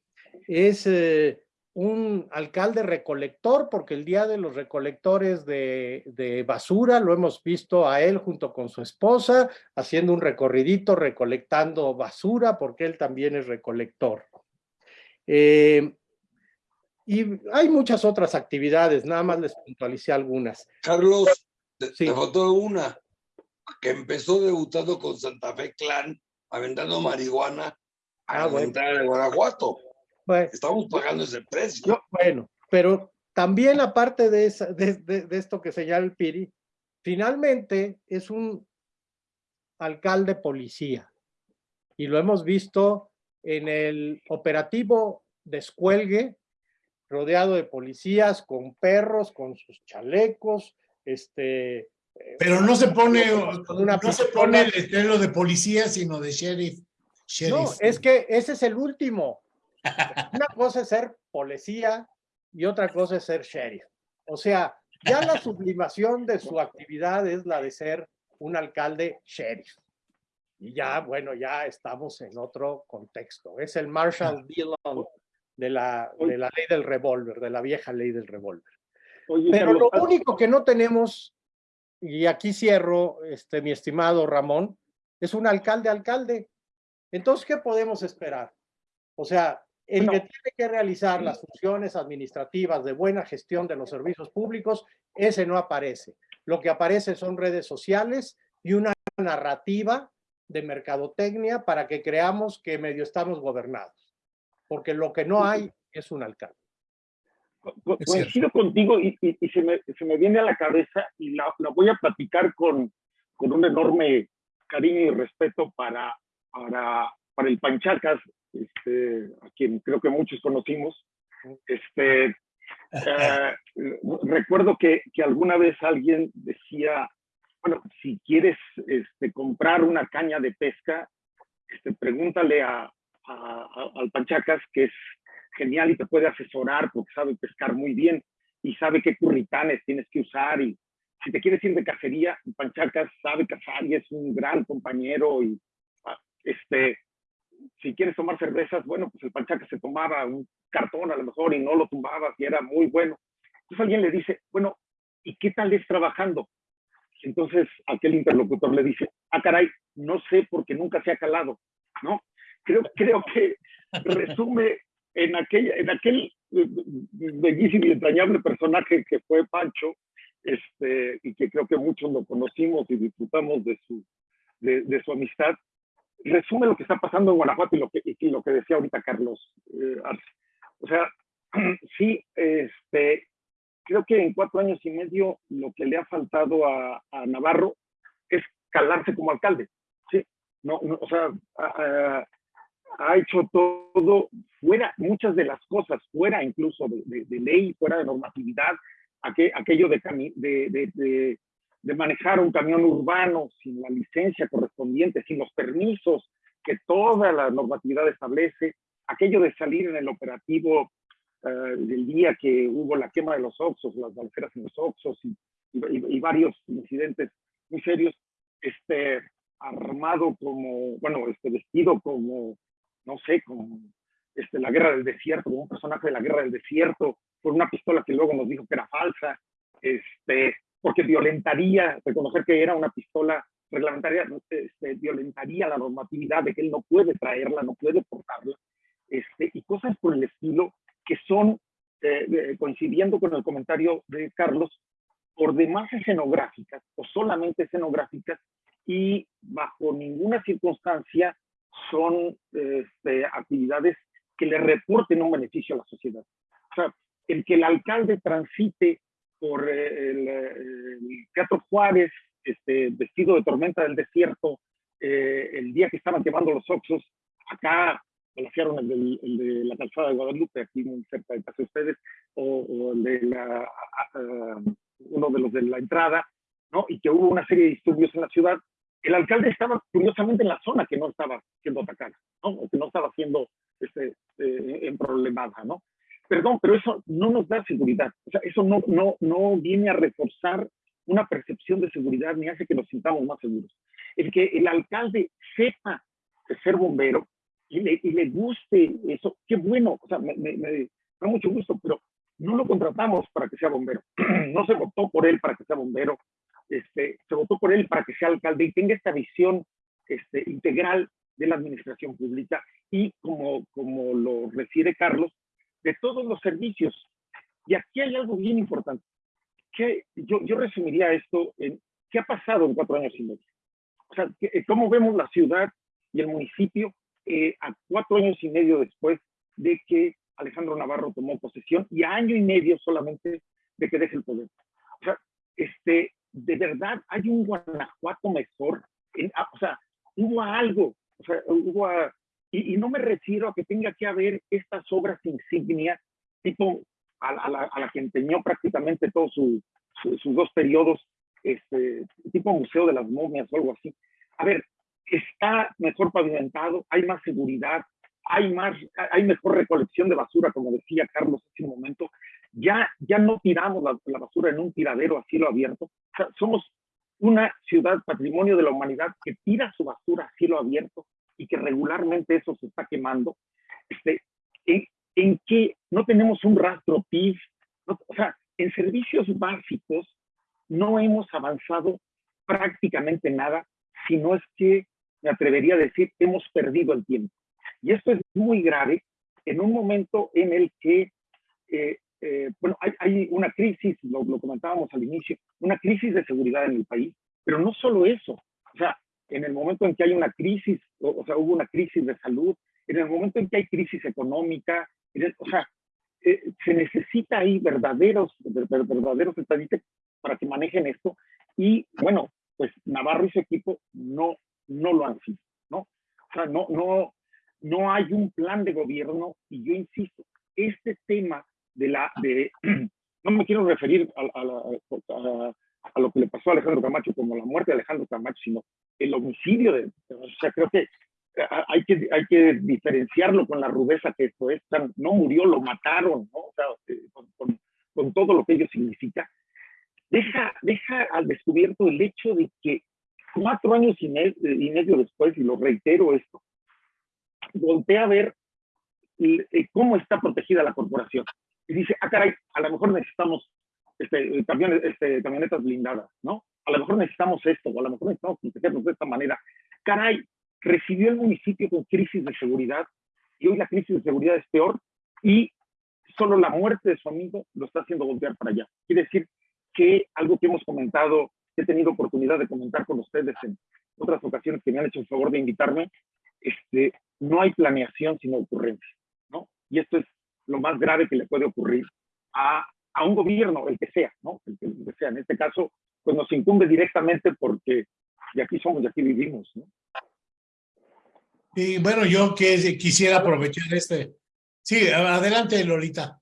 Es eh, un alcalde recolector porque el día de los recolectores de, de, basura lo hemos visto a él junto con su esposa haciendo un recorridito recolectando basura porque él también es recolector. Eh, y hay muchas otras actividades, nada más les puntualicé algunas. Carlos, te, sí. faltó una que empezó debutando con Santa Fe Clan, aventando marihuana a ah, la de Guanajuato. Bueno, Estamos pagando ese precio. bueno, pero también aparte de, esa, de, de, de esto que señala el Piri, finalmente es un alcalde policía. Y lo hemos visto en el operativo descuelgue rodeado de policías, con perros, con sus chalecos, este... Pero no se pone, una no se pone el estreno de policía, sino de sheriff. sheriff. No, es que ese es el último. Una cosa es ser policía y otra cosa es ser sheriff. O sea, ya la sublimación de su actividad es la de ser un alcalde sheriff. Y ya, bueno, ya estamos en otro contexto. Es el Marshall Dillon de la, de la ley del revólver, de la vieja ley del revólver. Pero lo único que no tenemos, y aquí cierro, este, mi estimado Ramón, es un alcalde-alcalde. Entonces, ¿qué podemos esperar? O sea, el que tiene que realizar las funciones administrativas de buena gestión de los servicios públicos, ese no aparece. Lo que aparece son redes sociales y una narrativa de mercadotecnia para que creamos que medio estamos gobernados porque lo que no hay es un alcalde. Coincido contigo y, y, se, me, se, me, viene a la cabeza y la, la voy a platicar con, con, un enorme cariño y respeto para, para, para el Panchacas, este, a quien creo que muchos conocimos. Este, [LAUGHS] eh, recuerdo que, que, alguna vez alguien decía, bueno, si quieres este, comprar una caña de pesca, este, pregúntale a, a, al Panchacas, que es genial y te puede asesorar porque sabe pescar muy bien y sabe qué curritanes tienes que usar y si te quieres ir de cacería, Panchacas sabe cazar y es un gran compañero y ah, este, si quieres tomar cervezas, bueno, pues el Panchacas se tomaba un cartón a lo mejor y no lo tumbaba y era muy bueno. Entonces alguien le dice, bueno, ¿y qué tal es trabajando? Entonces aquel interlocutor le dice, ah, caray, no sé porque nunca se ha calado, ¿no? creo, [LAUGHS] creo que resume en, aquella, en aquel bellísimo y entrañable personaje que fue Pancho, este, y que creo que muchos lo conocimos y disfrutamos de su, de, de su amistad, resume lo que está pasando en Guanajuato y lo que, y lo que decía ahorita Carlos eh. O sea, [CLEARS THROAT] sí, este, creo que en cuatro años y medio lo que le ha faltado a, a Navarro es calarse como alcalde. Sí, no, no o sea, ha hecho todo fuera, muchas de las cosas, fuera incluso de, de, ley, fuera de normatividad, aquello de, de, de, manejar un camión urbano sin la licencia correspondiente, sin los permisos que toda la normatividad establece, aquello de salir en el operativo uh, del día que hubo la quema de los oxos, las balceras en los oxos y varios incidentes muy serios, este, armado como, bueno, este, vestido como, no sé, como este, la guerra del desierto, como un personaje de la guerra del desierto, con una pistola que luego nos dijo que era falsa, este, porque violentaría, reconocer que era una pistola reglamentaria, este, violentaría la normatividad de que él no puede traerla, no puede portarla, este, y cosas por el estilo que son, eh, coincidiendo con el comentario de Carlos, por demás escenográficas o solamente escenográficas y bajo ninguna circunstancia son este, actividades que le reporten un beneficio a la sociedad. O sea, el que el alcalde transite por eh, el, eh, el Teatro Juárez, este, vestido de tormenta del desierto, eh, el día que estaban quemando los Oxos, acá balacearon el, del- el de la calzada de Guadalupe, aquí muy cerca de casa de ustedes, o, o el de la, a- uno de los de la entrada, ¿no? Y que hubo una serie de disturbios en la ciudad. El alcalde estaba curiosamente en la zona que no estaba siendo atacada, ¿no? O que no estaba siendo este, eh, en problemada, ¿no? Perdón, pero eso no nos da seguridad. O sea, eso no, no, no viene a reforzar una percepción de seguridad ni hace que nos sintamos más seguros. El que el alcalde sepa ser bombero y le, y le guste eso, qué bueno, o sea, me, me- me da mucho gusto, pero no lo contratamos para que sea bombero. [CLEARS THROAT] no se votó por él para que sea bombero, este, se votó por él para que sea alcalde y tenga esta visión este, integral de la administración pública y como, como lo refiere Carlos, de todos los servicios. Y aquí hay algo bien importante, que yo, yo resumiría esto en qué ha pasado en cuatro años y medio. O sea, eh, cómo vemos la ciudad y el municipio eh, a cuatro años y medio después de que Alejandro Navarro tomó posesión y a año y medio solamente de que deje el poder. O sea, este, de verdad hay un Guanajuato mejor. En- ah, o sea, hubo algo, o sea, hubo y, y no me refiero a que tenga que haber estas obras insignia, tipo a, a la, a la que empeñó prácticamente todos su- su- sus dos periodos, este, tipo Museo de las Momias o algo así. A ver, está mejor pavimentado, hay más seguridad, hay más, hay mejor recolección de basura, como decía Carlos hace un momento. Ya, ya no tiramos la, la basura en un tiradero a cielo abierto. O sea, somos una ciudad patrimonio de la humanidad que tira su basura a cielo abierto y que regularmente eso se está quemando. Este, en, en que no tenemos un rastro PIB, no- o sea, en servicios básicos no hemos avanzado prácticamente nada, si no es que, me atrevería a decir, hemos perdido el tiempo. Y esto es muy grave en un momento en el que, eh, eh, bueno, hay, hay una crisis, lo, lo comentábamos al inicio, una crisis de seguridad en el país, pero no solo eso, o sea, en el momento en que hay una crisis, o, o sea, hubo una crisis de salud, en el momento en que hay crisis económica, el- o sea, eh, se necesita ahí verdaderos, ver- ver- verdaderos estadistas para que manejen esto. Y bueno, pues Navarro y su equipo no, no lo han sido, ¿no? O sea, no, no, no hay un plan de gobierno y yo insisto, este tema de la, de, [CLEARS THROAT] no me quiero referir a, a la- a- a lo que le pasó a Alejandro Camacho como la muerte de Alejandro Camacho, sino el homicidio de, o sea, creo que a- hay que, hay que diferenciarlo con la rudeza que esto es. Sea, no murió, lo mataron, ¿no? O sea, eh, con, con- con todo lo que ello significa. Deja, deja al descubierto el hecho de que cuatro años y, me- y medio después, y lo reitero esto, voltea a ver eh, eh, cómo está protegida la corporación. Y dice, ah, caray, a lo mejor necesitamos este, camiones, este, camionetas blindadas, ¿no? A lo mejor necesitamos esto, o a lo mejor necesitamos protegernos de esta manera. Caray, recibió el municipio con crisis de seguridad y hoy la crisis de seguridad es peor y solo la muerte de su amigo lo está haciendo voltear para allá. Quiere decir que algo que hemos comentado, que he tenido oportunidad de comentar con ustedes en otras ocasiones que me han hecho el favor de invitarme, este, no hay planeación sino ocurrencia, ¿no? Y esto es lo más grave que le puede ocurrir a, a un gobierno, el que sea, ¿no? El que, el que sea. En este caso, pues nos incumbe directamente porque de aquí somos, de aquí vivimos, ¿no? Y bueno, yo que quisiera aprovechar este. Sí, adelante, Lolita.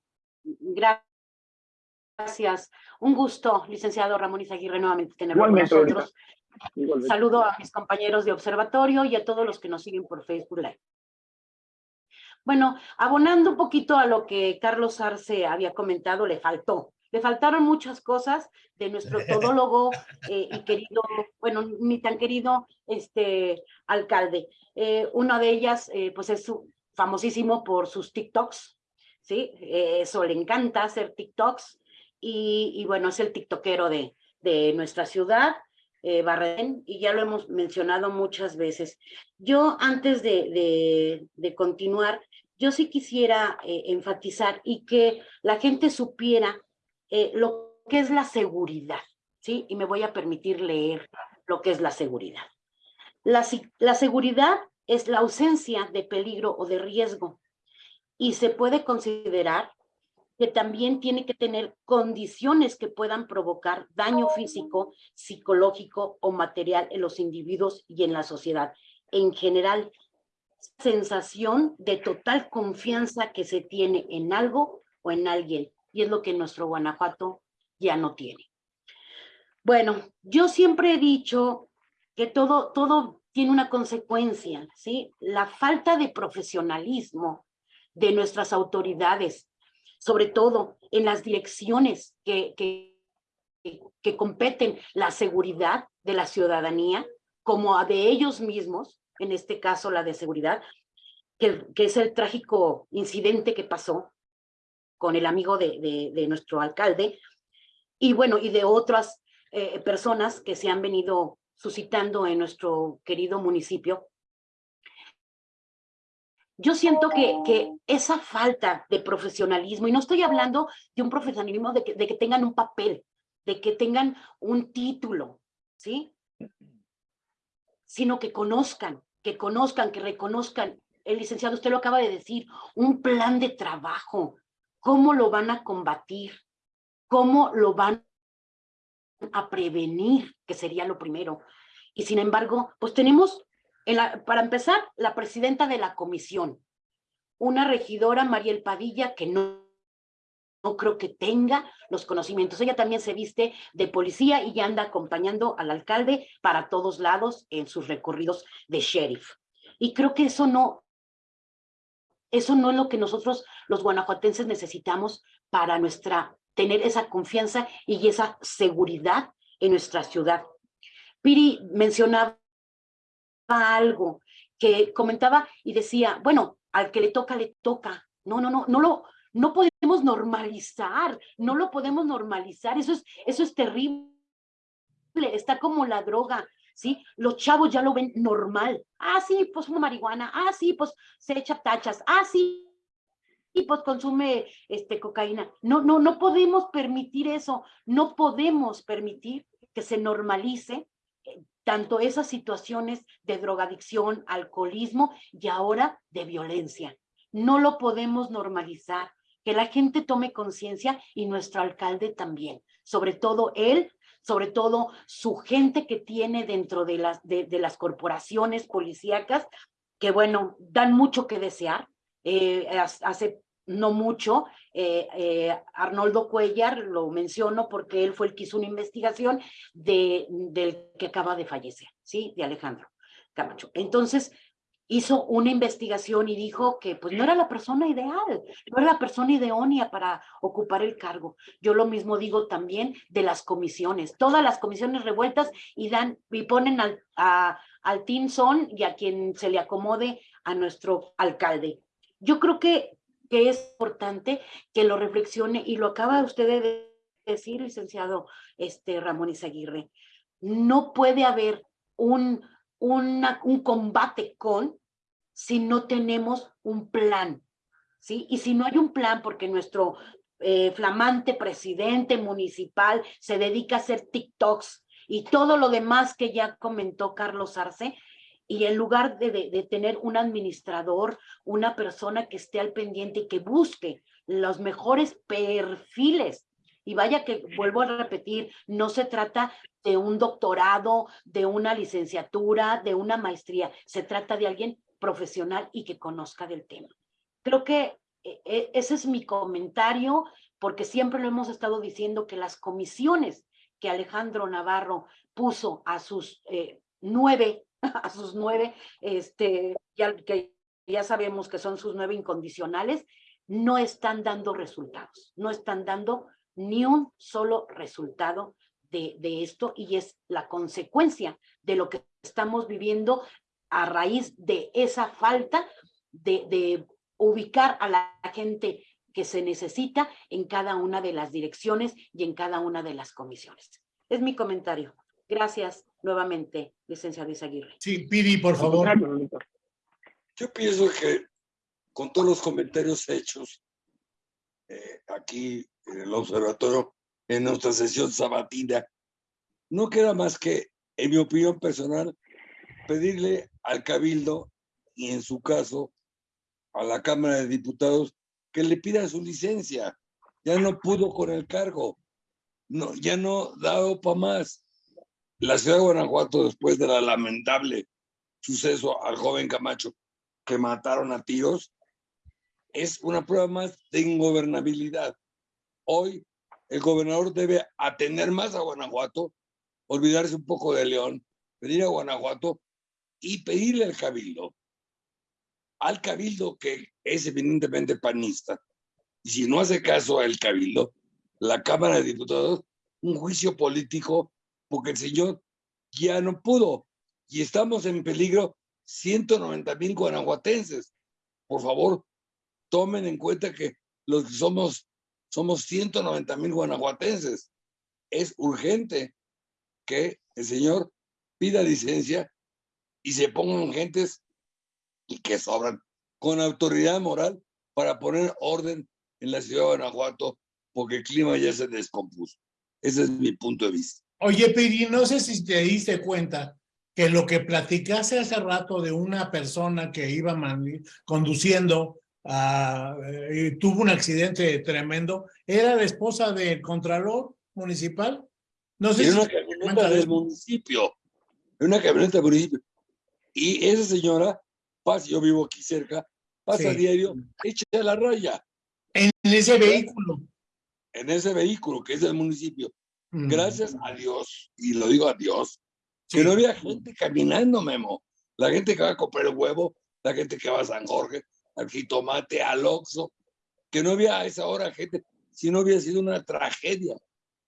Gracias. Un gusto, licenciado Ramón Izaguirre, nuevamente tenerlo con Igualmente, Lolita. nosotros. Saludo a mis compañeros de observatorio y a todos los que nos siguen por Facebook Live. Bueno, abonando un poquito a lo que Carlos Arce había comentado, le faltó. Le faltaron muchas cosas de nuestro [LAUGHS] todólogo eh, y querido, bueno, ni tan querido este alcalde. Eh, una de ellas, eh, pues es su, famosísimo por sus TikToks, ¿sí? Eso le encanta hacer TikToks y, y bueno, es el tiktokero de, de nuestra ciudad, eh, Barren, y ya lo hemos mencionado muchas veces. Yo antes de, de, de continuar, yo sí quisiera eh, enfatizar y que la gente supiera eh, lo que es la seguridad, ¿sí? Y me voy a permitir leer lo que es la seguridad. La, la seguridad es la ausencia de peligro o de riesgo y se puede considerar que también tiene que tener condiciones que puedan provocar daño físico, psicológico o material en los individuos y en la sociedad. En general, sensación de total confianza que se tiene en algo o en alguien, y es lo que nuestro Guanajuato ya no tiene. Bueno, yo siempre he dicho que todo, todo tiene una consecuencia, ¿sí? La falta de profesionalismo de nuestras autoridades, sobre todo en las direcciones que, que, que competen la seguridad de la ciudadanía, como a de ellos mismos, en este caso la de seguridad, que, es el trágico incidente que pasó con el amigo de, de, de nuestro alcalde, y bueno, y de otras eh, personas que se han venido suscitando en nuestro querido municipio. Yo siento que, que esa falta de profesionalismo, y no estoy hablando de un profesionalismo de que, de que tengan un papel, de que tengan un título, ¿sí? Sino que conozcan, que conozcan, que reconozcan, el licenciado, usted lo acaba de decir, un plan de trabajo, cómo lo van a combatir, cómo lo van a prevenir, que sería lo primero. Y sin embargo, pues tenemos, para empezar, la presidenta de la comisión, una regidora, Mariel Padilla, que no, no creo que tenga los conocimientos. Ella también se viste de policía y ya anda acompañando al alcalde para todos lados en sus recorridos de sheriff. Y creo que eso no, eso no es lo que nosotros los guanajuatenses necesitamos para nuestra, tener esa confianza y esa seguridad en nuestra ciudad. Piri mencionaba algo que comentaba y decía, bueno, al que le toca, le toca. No, no, no, no lo, no podemos normalizar, no lo podemos normalizar, eso es, eso es terrible, está como la droga, ¿sí? Los chavos ya lo ven normal. Ah, sí, pues una marihuana, ah, sí, pues se echa tachas, ah, sí, y pues consume este, cocaína. No, no, no podemos permitir eso, no podemos permitir que se normalice eh, tanto esas situaciones de drogadicción, alcoholismo y ahora de violencia. No lo podemos normalizar, que la gente tome conciencia y nuestro alcalde también, sobre todo él, sobre todo su gente que tiene dentro de las, de, las corporaciones policíacas, que bueno, dan mucho que desear. Eh, hace no mucho, eh, eh, Arnoldo Cuellar, lo menciono porque él fue el que hizo una investigación de, del que acaba de fallecer, ¿sí? De Alejandro Camacho. Entonces, hizo una investigación y dijo que pues no era la persona ideal, no era la persona idónea para ocupar el cargo. Yo lo mismo digo también de las comisiones, todas las comisiones revueltas y dan y ponen al, a, al Tinson y a quien se le acomode a nuestro alcalde. Yo creo que que es importante que lo reflexione y lo acaba usted de decir, licenciado este, Ramón Izaguirre. No puede haber un, una, un combate con si no tenemos un plan, ¿sí? Y si no hay un plan, porque nuestro eh, flamante presidente municipal se dedica a hacer TikToks y todo lo demás que ya comentó Carlos Arce, y en lugar de, de, de, tener un administrador, una persona que esté al pendiente y que busque los mejores perfiles. Y vaya que, vuelvo a repetir, no se trata de un doctorado, de una licenciatura, de una maestría, se trata de alguien profesional y que conozca del tema. Creo que e, e, ese es mi comentario, porque siempre lo hemos estado diciendo que las comisiones que Alejandro Navarro puso a sus eh, nueve [LAUGHS] a sus nueve, este, ya, que ya sabemos que son sus nueve incondicionales, no están dando resultados, no están dando ni un solo resultado de, de esto y es la consecuencia de lo que estamos viviendo a raíz de esa falta de, de ubicar a la gente que se necesita en cada una de las direcciones y en cada una de las comisiones. Es mi comentario. Gracias nuevamente, licenciado Izaguirre. Sí, Piri, por favor. Yo pienso que con todos los comentarios hechos eh, aquí en el observatorio, en nuestra sesión sabatina, no queda más que, en mi opinión personal, pedirle al Cabildo y en su caso a la Cámara de Diputados que le pida su licencia. Ya no pudo con el cargo. No, ya no da para más. La ciudad de Guanajuato, después de la lamentable suceso al joven Camacho que mataron a tiros, es una prueba más de ingobernabilidad. Hoy el gobernador debe atender más a Guanajuato, olvidarse un poco de León, venir a Guanajuato y pedirle al cabildo, al cabildo que es evidentemente panista, y si no hace caso al cabildo, la Cámara de Diputados, un juicio político, porque el señor ya no pudo, y estamos en peligro 190 mil guanajuatenses. Por favor, tomen en cuenta que los que somos, somos 190 mil guanajuatenses. Es urgente que el señor pida licencia y se pongan gentes y que sobran con autoridad moral para poner orden en la ciudad de Guanajuato porque el clima ya se descompuso. Ese es mi punto de vista. Oye, Piri, no sé si te diste cuenta que lo que platicaste hace rato de una persona que iba conduciendo Ah, eh, tuvo un accidente tremendo, era la esposa del contralor municipal. No sé una camioneta del municipio, una camioneta del municipio. Y esa señora pasa, yo vivo aquí cerca, pasa a diario, échate a la raya. En ese vehículo. En ese vehículo que es del municipio. Mm. Gracias a Dios, y lo digo a Dios, que no había gente caminando, Memo. La gente que va a comprar el huevo, la gente que va a San Jorge, al jitomate, al oxo, que no había a esa hora gente, si no había sido una tragedia.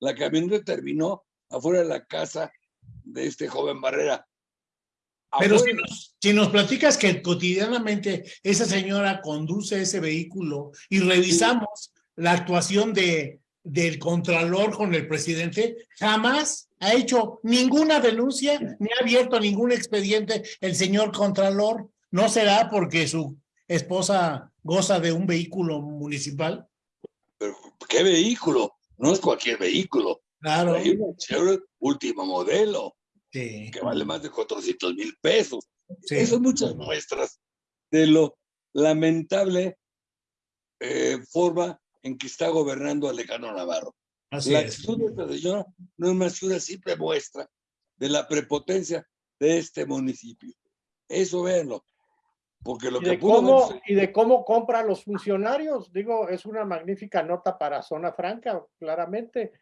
La camioneta terminó afuera de la casa de este joven Barrera. Pero si nos, si nos, platicas que cotidianamente esa señora conduce ese vehículo y revisamos la actuación de, del contralor con el presidente, jamás ha hecho ninguna denuncia ni ha abierto ningún expediente el señor contralor. ¿No será porque su esposa goza de un vehículo municipal? Pero, ¿qué vehículo? No es cualquier vehículo. Claro. Hay un Chevrolet último modelo, que vale más de 400 mil pesos. Eso son muchas muestras de lo lamentable eh, forma en que está gobernando Alejandro Navarro. Así la actitud de esta señora no es más que una simple muestra de la prepotencia de este municipio. Eso véanlo. Porque lo y, que de pudo cómo, y de cómo compra los funcionarios. Digo, es una magnífica nota para Zona Franca, claramente.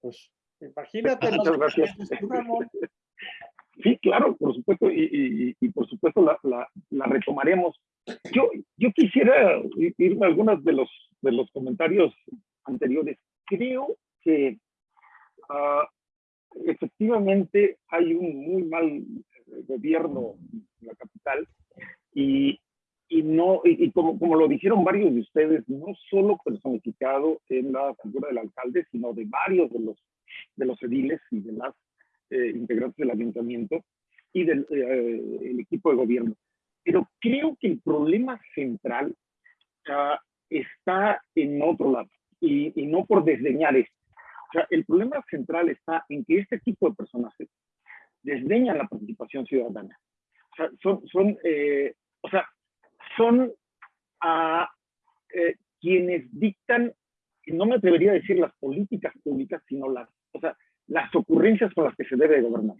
Pues imagínate. Muchas gracias. Sí, claro, por supuesto, y, y- y por supuesto la, la- la retomaremos. Yo, yo quisiera ir ir a algunos de los, de los comentarios anteriores. Creo que ah, efectivamente hay un muy mal gobierno en la capital y, y no, y, y como, como lo dijeron varios de ustedes, no solo personificado en la figura del alcalde, sino de varios de los, de los ediles y de las eh, integrantes del ayuntamiento y del eh, el equipo de gobierno. Pero creo que el problema central ah, está en otro lado y, y no por desdeñar esto. O sea, el problema central está en que este tipo de personajes desdeñan la participación ciudadana. O sea, son, son, eh, o sea, son ah, eh, quienes dictan, no me atrevería a decir las políticas públicas, sino las, o sea, las ocurrencias con las que se debe de gobernar.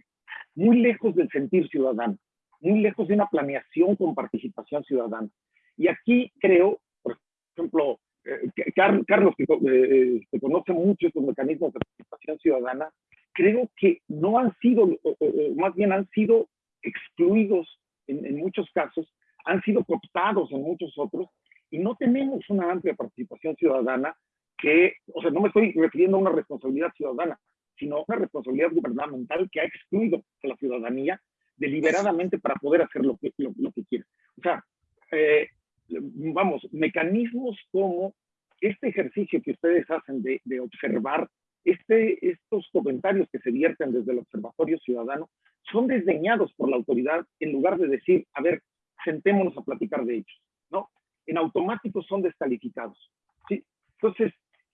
Muy lejos del sentir ciudadano, muy lejos de una planeación con participación ciudadana. Y aquí creo, por ejemplo, eh, Car- Carlos, que eh, que conoce mucho estos mecanismos de participación ciudadana, creo que no han sido, o- o- o más bien han sido excluidos en, muchos casos, han sido cooptados en muchos otros, y no tenemos una amplia participación ciudadana que, o sea, no me estoy refiriendo a una responsabilidad ciudadana, sino a una responsabilidad gubernamental que ha excluido a la ciudadanía deliberadamente para poder hacer lo que, lo, que quiere. O sea, eh, vamos, mecanismos como este ejercicio que ustedes hacen de observar este, estos comentarios que se vierten desde el Observatorio Ciudadano son desdeñados por la autoridad en lugar de decir, a ver, sentémonos a platicar de ellos, ¿no? En automático son descalificados, ¿sí? Entonces,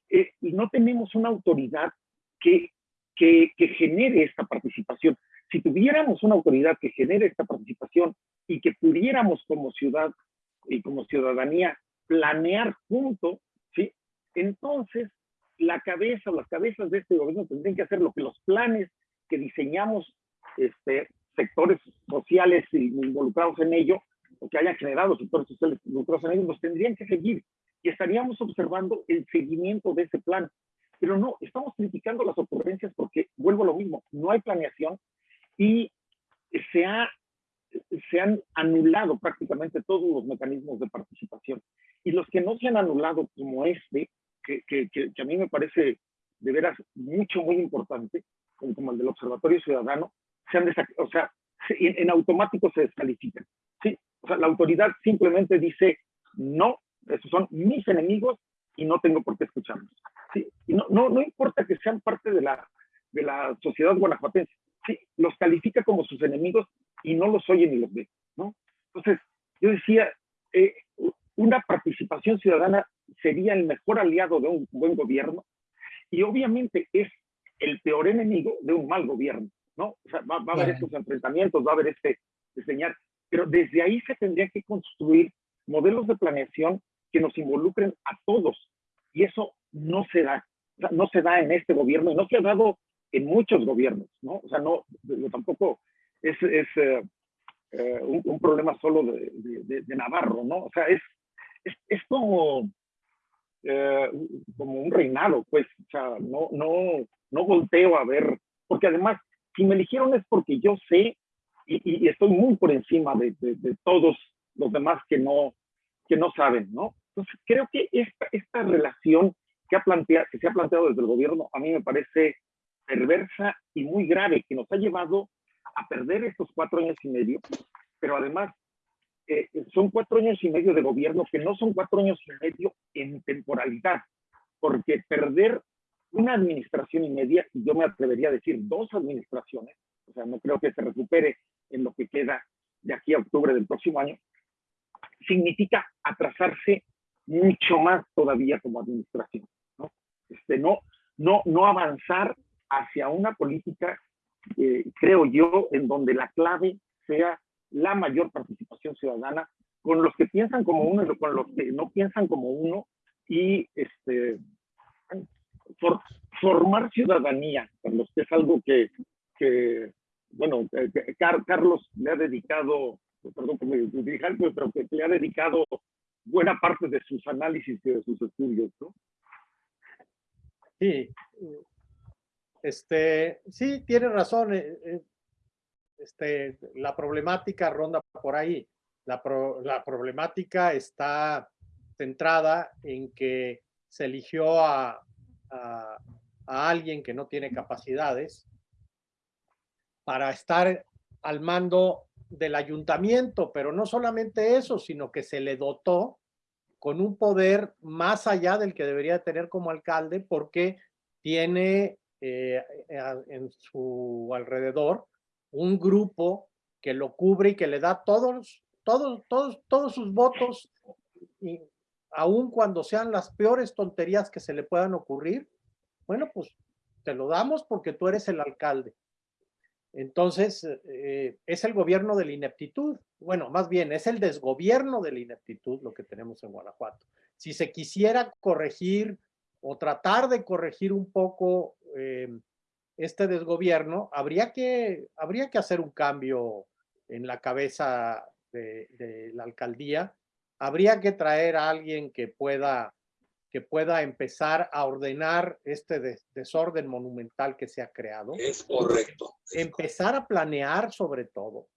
eh, no tenemos una autoridad que, que, que genere esta participación. Si tuviéramos una autoridad que genere esta participación y que pudiéramos como ciudad y como ciudadanía planear junto, ¿sí? Entonces, la cabeza o las cabezas de este gobierno tendrían que hacer lo que los planes que diseñamos este, sectores sociales involucrados en ello, o que hayan generado sectores sociales involucrados en ello, los tendrían que seguir y estaríamos observando el seguimiento de ese plan. Pero no, estamos criticando las ocurrencias porque, vuelvo a lo mismo, no hay planeación y se, ha, se han anulado prácticamente todos los mecanismos de participación. Y los que no se han anulado, como este, que, que, que a mí me parece de veras mucho, muy importante, como, el del Observatorio Ciudadano, se han o sea, en, automático se descalifican. ¿sí? O sea, la autoridad simplemente dice, no, esos son mis enemigos y no tengo por qué escucharlos. ¿sí? Y no, no, no importa que sean parte de la, de la sociedad guanajuatense, ¿sí? los califica como sus enemigos y no los oye ni los ve. ¿no? Entonces, yo decía, eh, una participación ciudadana sería el mejor aliado de un buen gobierno y obviamente es el peor enemigo de un mal gobierno, ¿no? O sea, va, a haber estos enfrentamientos, va a haber este diseñar, pero desde ahí se tendría que construir modelos de planeación que nos involucren a todos y eso no se da, no se da en este gobierno y no se ha dado en muchos gobiernos, ¿no? O sea, no, tampoco es, es eh, eh, un, problema solo de, de, Navarro, ¿no? O sea, es, es, es como eh, como un reinado, pues, o sea, no, no, no volteo a ver, porque además, si me eligieron es porque yo sé y, estoy muy por encima de, de, todos los demás que no, que no saben, ¿no? Entonces, creo que esta, esta relación que, ha que se ha planteado desde el gobierno a mí me parece perversa y muy grave, que nos ha llevado a perder estos cuatro años y medio, pero además eh, son cuatro años y medio de gobierno que no son cuatro años y medio en temporalidad, porque perder una administración y media, y yo me atrevería a decir dos administraciones, o sea, no creo que se recupere en lo que queda de aquí a octubre del próximo año, significa atrasarse mucho más todavía como administración, ¿no? Este, no, no, no avanzar hacia una política, eh, creo yo, en donde la clave sea la mayor participación ciudadana con los que piensan como uno y con los que no piensan como uno y este formar ciudadanía, los que es algo que, bueno, Carlos le ha dedicado, perdón que me dirija, pero que le ha dedicado buena parte de sus análisis y de sus estudios, ¿no? Sí, este, sí, tiene razón. Este, la problemática ronda por ahí. La, la problemática está centrada en que se eligió a, a, alguien que no tiene capacidades para estar al mando del ayuntamiento, pero no solamente eso, sino que se le dotó con un poder más allá del que debería tener como alcalde, porque tiene eh, en su alrededor un grupo que lo cubre y que le da todos, todos, todos, todos sus votos, y aun cuando sean las peores tonterías que se le puedan ocurrir, bueno, pues te lo damos porque tú eres el alcalde. Entonces, eh, es el gobierno de la ineptitud. Bueno, más bien, es el desgobierno de la ineptitud lo que tenemos en Guanajuato. Si se quisiera corregir o tratar de corregir un poco eh, este desgobierno, habría que, habría que hacer un cambio en la cabeza de, la alcaldía. Habría que traer a alguien que pueda, que pueda empezar a ordenar este desorden monumental que se ha creado. Es correcto. empezar a planear sobre todo.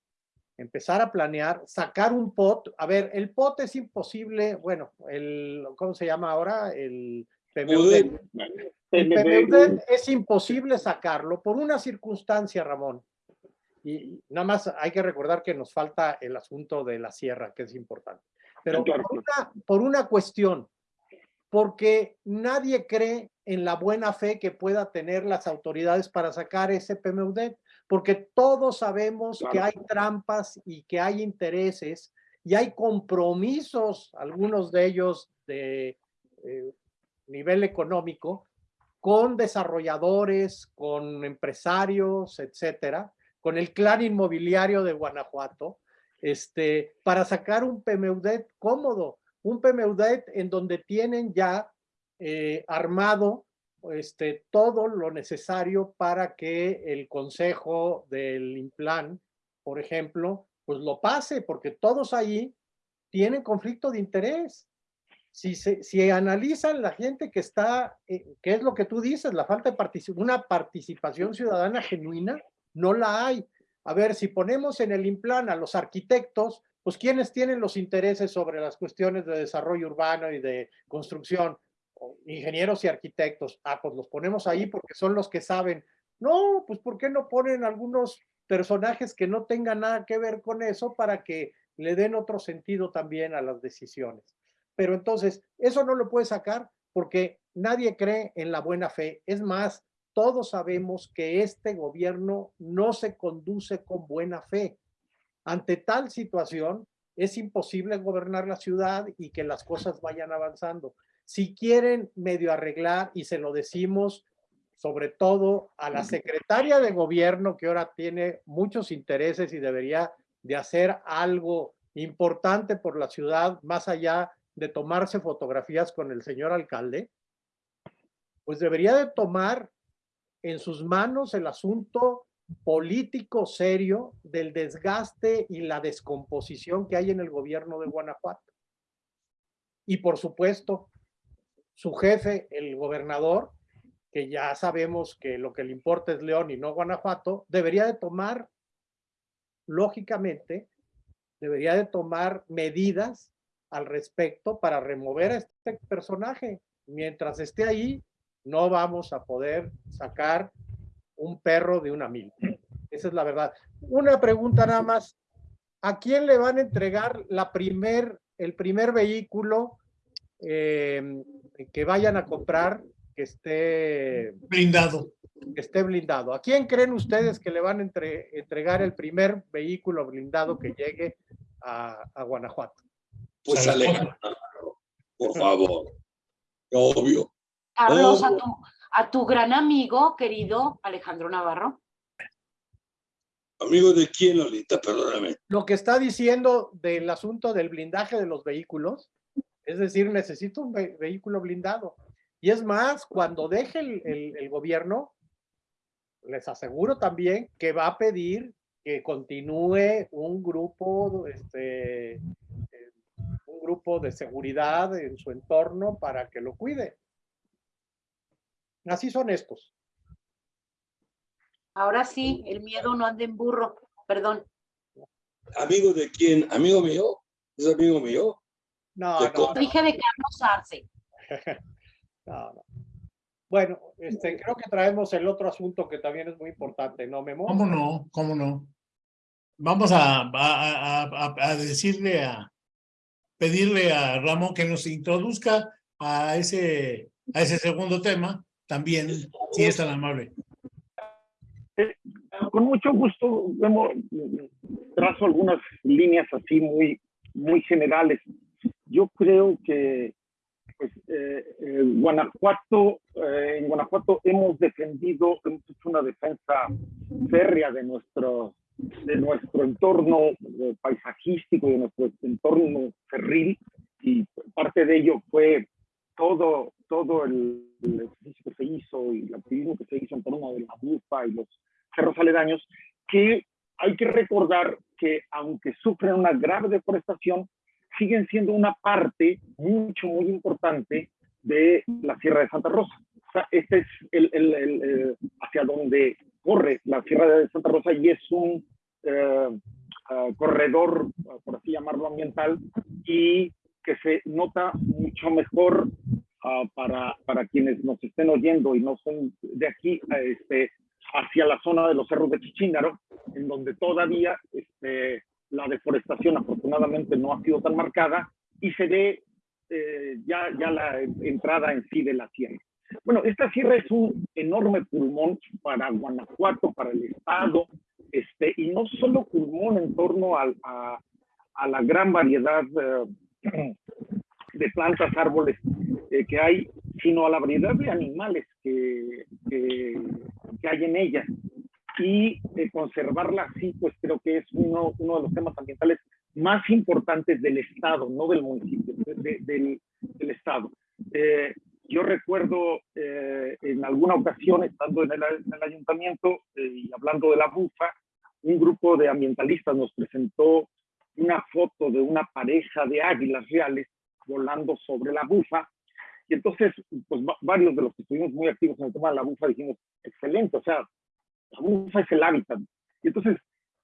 Empezar a planear, sacar un pot. A ver, el pot es imposible, bueno, el, ¿cómo se llama ahora? El PMUDET. PMUDET es imposible sacarlo por una circunstancia, Ramón. Y nada más hay que recordar que nos falta el asunto de la sierra, que es importante. Pero por una, por una cuestión, porque nadie cree en la buena fe que pueda tener las autoridades para sacar ese PMUDET, porque todos sabemos que Claro. hay trampas y que hay intereses y hay compromisos, algunos de ellos de eh, nivel económico, con desarrolladores, con empresarios, etcétera, con el clan inmobiliario de Guanajuato, este, para sacar un PMUDET cómodo, un PMUDET en donde tienen ya eh, armado este, todo lo necesario para que el consejo del Implan, por ejemplo, pues lo pase, porque todos ahí tienen conflicto de interés. Si, se, si analizan la gente que está, eh, ¿qué es lo que tú dices? La falta de una participación ciudadana genuina, no la hay. A ver, si ponemos en el Implan a los arquitectos, pues ¿quiénes tienen los intereses sobre las cuestiones de desarrollo urbano y de construcción? Ingenieros y arquitectos. Ah, pues los ponemos ahí porque son los que saben. No, pues ¿por qué no ponen algunos personajes que no tengan nada que ver con eso para que le den otro sentido también a las decisiones? Pero entonces, eso no lo puede sacar porque nadie cree en la buena fe. Es más, todos sabemos que este gobierno no se conduce con buena fe. Ante tal situación, es imposible gobernar la ciudad y que las cosas vayan avanzando. Si quieren medio arreglar, y se lo decimos sobre todo a la secretaria de gobierno, que ahora tiene muchos intereses y debería de hacer algo importante por la ciudad, más allá de tomarse fotografías con el señor alcalde, pues debería de tomar en sus manos el asunto político serio del desgaste y la descomposición que hay en el gobierno de Guanajuato. Y por supuesto, su jefe, el gobernador, que ya sabemos que lo que le importa es León y no Guanajuato, debería de tomar, lógicamente, debería de tomar medidas al respecto para remover a este personaje. Mientras esté ahí, no vamos a poder sacar un perro de una mil. Esa es la verdad. Una pregunta nada más. ¿A quién le van a entregar la primer, el primer vehículo eh, que vayan a comprar que esté, Blindado. que esté blindado? ¿A quién creen ustedes que le van a entre- entregar el primer vehículo blindado que llegue a, a Guanajuato? Pues. Alejandro, por favor. Obvio. Carlos, a Oh. tu, a tu gran amigo, querido Alejandro Navarro. Amigo de quién, Lolita, perdóname. Lo que está diciendo del asunto del blindaje de los vehículos, es decir, necesito un ve- vehículo blindado. Y es más, cuando deje el, el- el gobierno, les aseguro también que va a pedir que continúe un grupo, este, grupo de seguridad en su entorno para que lo cuide. Así son estos. Ahora sí, el miedo no anda en burro. Perdón. ¿Amigo de quién? ¿Amigo mío? ¿Es amigo mío? No, De no, co- Dije de Carlos Arce. [LAUGHS] no, no. Bueno, este, creo que traemos el otro asunto que también es muy importante, ¿no, Memo? ¿Cómo no? ¿Cómo no? Vamos a, a, a- a- a decirle a, pedirle a Ramón que nos introduzca a ese, a ese segundo tema, también, si es tan amable. con mucho gusto vemos, trazo algunas líneas así muy, muy generales. Yo creo que pues, eh, eh, Guanajuato, eh, en Guanajuato hemos defendido, hemos hecho una defensa férrea de nuestro, de nuestro entorno eh, paisajístico, de nuestro entorno ferril, y parte de ello fue todo, todo el, el ejercicio que se hizo y el activismo que se hizo en torno de la bufa y los cerros aledaños, que hay que recordar que aunque sufren una grave deforestación, siguen siendo una parte mucho, muy importante de la Sierra de Santa Rosa. Este es el, el- hacia donde corre la Sierra de Santa Rosa y es un eh, ah, corredor, por así llamarlo, ambiental, y que se nota mucho mejor ah, para, para quienes nos estén oyendo y no son de aquí, este, hacia la zona de los cerros de Chichíngaro, en donde todavía este, la deforestación afortunadamente no ha sido tan marcada y se ve eh, ya, ya la entrada en sí de la sierra. Bueno, esta sierra es un enorme pulmón para Guanajuato, para el estado, este, y no solo pulmón en torno a, a, la gran variedad eh, de plantas, árboles eh, que hay, sino a la variedad de animales que, que, hay en ella. Y conservarla así, pues creo que es uno, uno de los temas ambientales más importantes del Estado, no del municipio, del, del, Estado. Eh, yo recuerdo eh, en alguna ocasión, estando en el, ayuntamiento eh, y hablando de la bufa, un grupo de ambientalistas nos presentó una foto de una pareja de águilas reales volando sobre la bufa. Y entonces, pues varios de los que estuvimos muy activos en el tema de la bufa dijimos, excelente, o sea, la bufa es el hábitat. Y entonces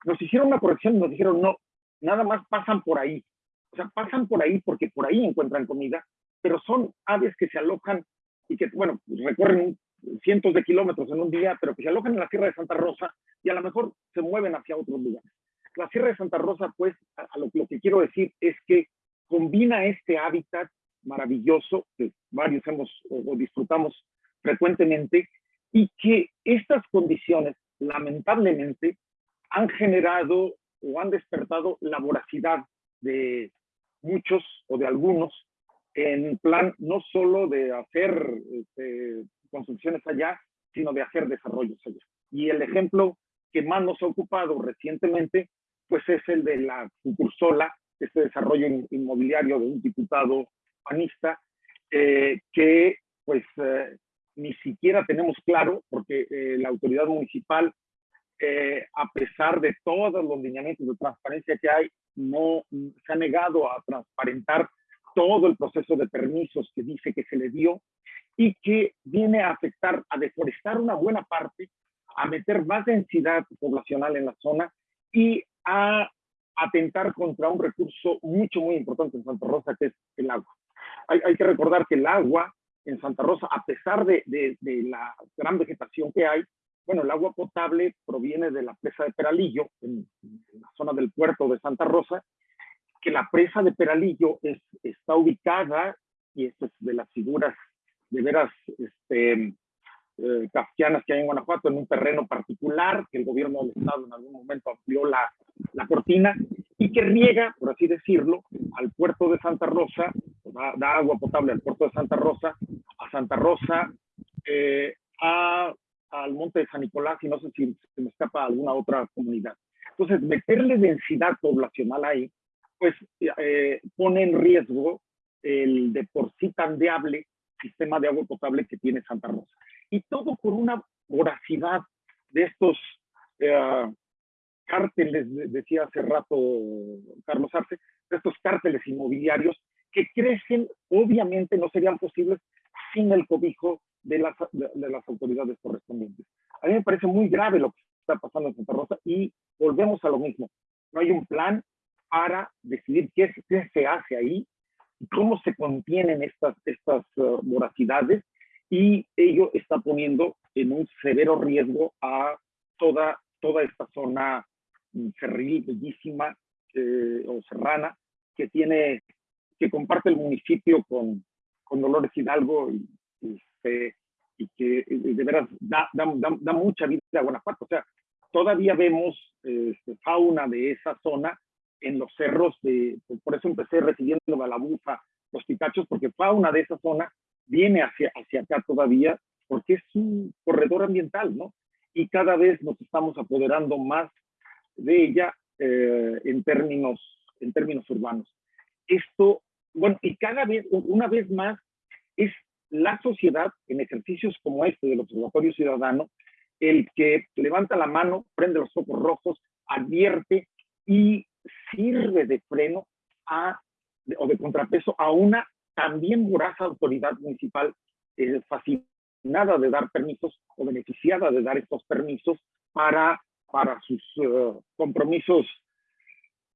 nos hicieron una corrección y nos dijeron, no, nada más pasan por ahí. O sea, pasan por ahí porque por ahí encuentran comida, pero son aves que se alojan y que, bueno, recorren cientos de kilómetros en un día, pero que se alojan en la Sierra de Santa Rosa y a lo mejor se mueven hacia otros lugares. La Sierra de Santa Rosa, pues, a, lo, lo, que quiero decir es que combina este hábitat maravilloso que varios hemos o disfrutamos frecuentemente y que estas condiciones, lamentablemente, han generado o han despertado la voracidad de muchos o de algunos en plan no solo de hacer este, construcciones allá, sino de hacer desarrollos allá. Y el ejemplo que más nos ha ocupado recientemente, pues es el de la Cucursola, este desarrollo inmobiliario de un diputado panista, eh, que pues eh, ni siquiera tenemos claro, porque eh, la autoridad municipal eh, a pesar de todos los lineamientos de transparencia que hay, no se ha negado a transparentar todo el proceso de permisos que dice que se le dio y que viene a afectar, a deforestar una buena parte, a meter más densidad poblacional en la zona y a atentar contra un recurso mucho, muy importante en Santa Rosa, que es el agua. Hay, hay que recordar que el agua en Santa Rosa, a pesar de, de, de la gran vegetación que hay, bueno, el agua potable proviene de la presa de Peralillo, en, la zona del puerto de Santa Rosa, que la presa de Peralillo es, está ubicada, y esto es de las figuras de veras este, eh, kafkianas que hay en Guanajuato, en un terreno particular, que el gobierno del estado en algún momento amplió la, la cortina, y que riega, por así decirlo, al puerto de Santa Rosa, da, da agua potable al puerto de Santa Rosa, a Santa Rosa, eh, a al monte de San Nicolás y no sé si se me escapa alguna otra comunidad. Entonces, meterle densidad poblacional ahí, pues eh, pone en riesgo el de por sí tan viable sistema de agua potable que tiene Santa Rosa. Y todo por una voracidad de estos eh, cárteles, decía hace rato Carlos Arce, de estos cárteles inmobiliarios que crecen, obviamente no serían posibles sin el cobijo de las, de, las autoridades correspondientes. A mí me parece muy grave lo que está pasando en Santa Rosa y volvemos a lo mismo. No hay un plan para decidir qué, qué se hace ahí y cómo se contienen estas, estas uh, voracidades y ello está poniendo en un severo riesgo a toda, toda esta zona cerril, bellísima eh, o serrana que tiene, que comparte el municipio con, con Dolores Hidalgo y, este, y que de veras da, da, da, mucha vida a Guanajuato. O sea, todavía vemos este, fauna de esa zona en los cerros, de, por eso empecé recibiendo a la bufa, los pitachos, porque fauna de esa zona viene hacia, hacia acá todavía, porque es un corredor ambiental, ¿no? Y cada vez nos estamos apoderando más de ella eh, en, términos, en términos urbanos. Esto, bueno, y cada vez, una vez más, es la sociedad en ejercicios como este del Observatorio Ciudadano, el que levanta la mano, prende los ojos rojos, advierte y sirve de freno a, o de contrapeso a una también voraz autoridad municipal eh, fascinada de dar permisos o beneficiada de dar estos permisos para, para sus eh, compromisos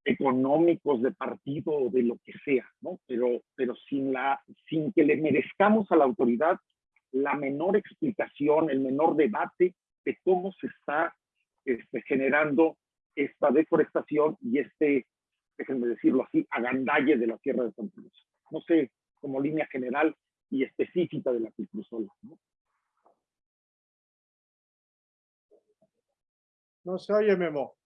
económicos de partido o de lo que sea, ¿no? Pero, pero sin, la, sin que le merezcamos a la autoridad la menor explicación, el menor debate de cómo se está este, generando esta deforestación y este, déjenme decirlo así, agandalle de la Sierra de Santa Cruz. No sé, como línea general y específica de la Picrusola. ¿no? No se oye, Memo.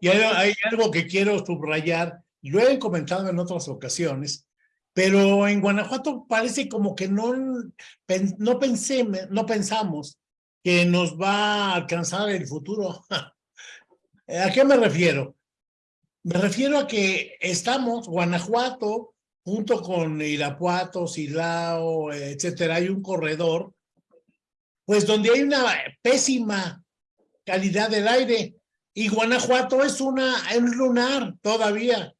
Y hay, hay algo que quiero subrayar, lo he comentado en otras ocasiones, pero en Guanajuato parece como que no, no, pensé, no pensamos que nos va a alcanzar el futuro. [LAUGHS] ¿A qué me refiero? Me refiero a que estamos, Guanajuato, junto con Irapuato, Silao, etcétera, hay un corredor, pues donde hay una pésima calidad del aire. Y Guanajuato es una, es un lunar todavía.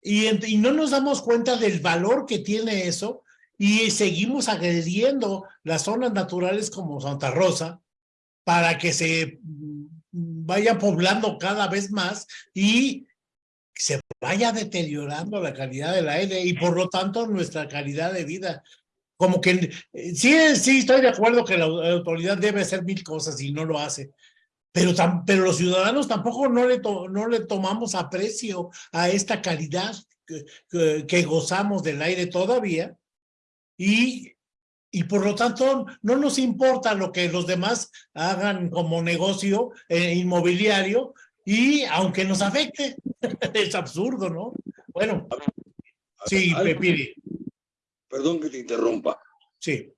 Y, y no nos damos cuenta del valor que tiene eso y seguimos agrediendo las zonas naturales como Santa Rosa para que se vaya poblando cada vez más y se vaya deteriorando la calidad del aire y por lo tanto nuestra calidad de vida. Como que eh, sí, sí estoy de acuerdo que la au- autoridad debe hacer mil cosas y no lo hace, pero, tam- pero los ciudadanos tampoco no le, no le tomamos aprecio a esta calidad que, que- que gozamos del aire todavía y, y por lo tanto no nos importa lo que los demás hagan como negocio eh, inmobiliario y aunque nos afecte, [LAUGHS] es absurdo, ¿no? Bueno, sí, Pepiri, Perdón que te interrumpa. sí,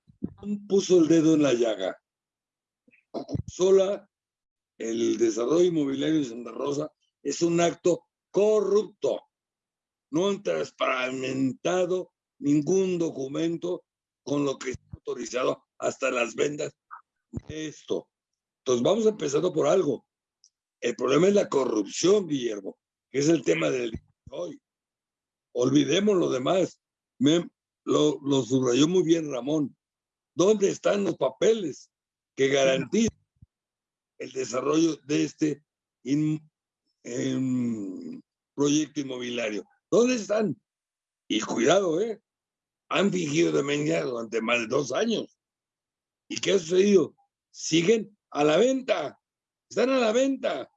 Puso el dedo en la llaga. Sola, el desarrollo inmobiliario de Santa Rosa es un acto corrupto. No han transparentado ningún documento con lo que autorizado hasta las ventas de esto. Entonces vamos empezando por algo. El problema es la corrupción, Guillermo, que es el tema del de hoy. Olvidemos lo demás. Me- lo, lo subrayó muy bien Ramón. ¿Dónde están los papeles que garantizan el desarrollo de este in- em, proyecto inmobiliario? ¿Dónde están? Y cuidado, ¿eh? Han fingido demencia durante más de dos años. ¿Y qué ha sucedido? Siguen a la venta. Están a la venta.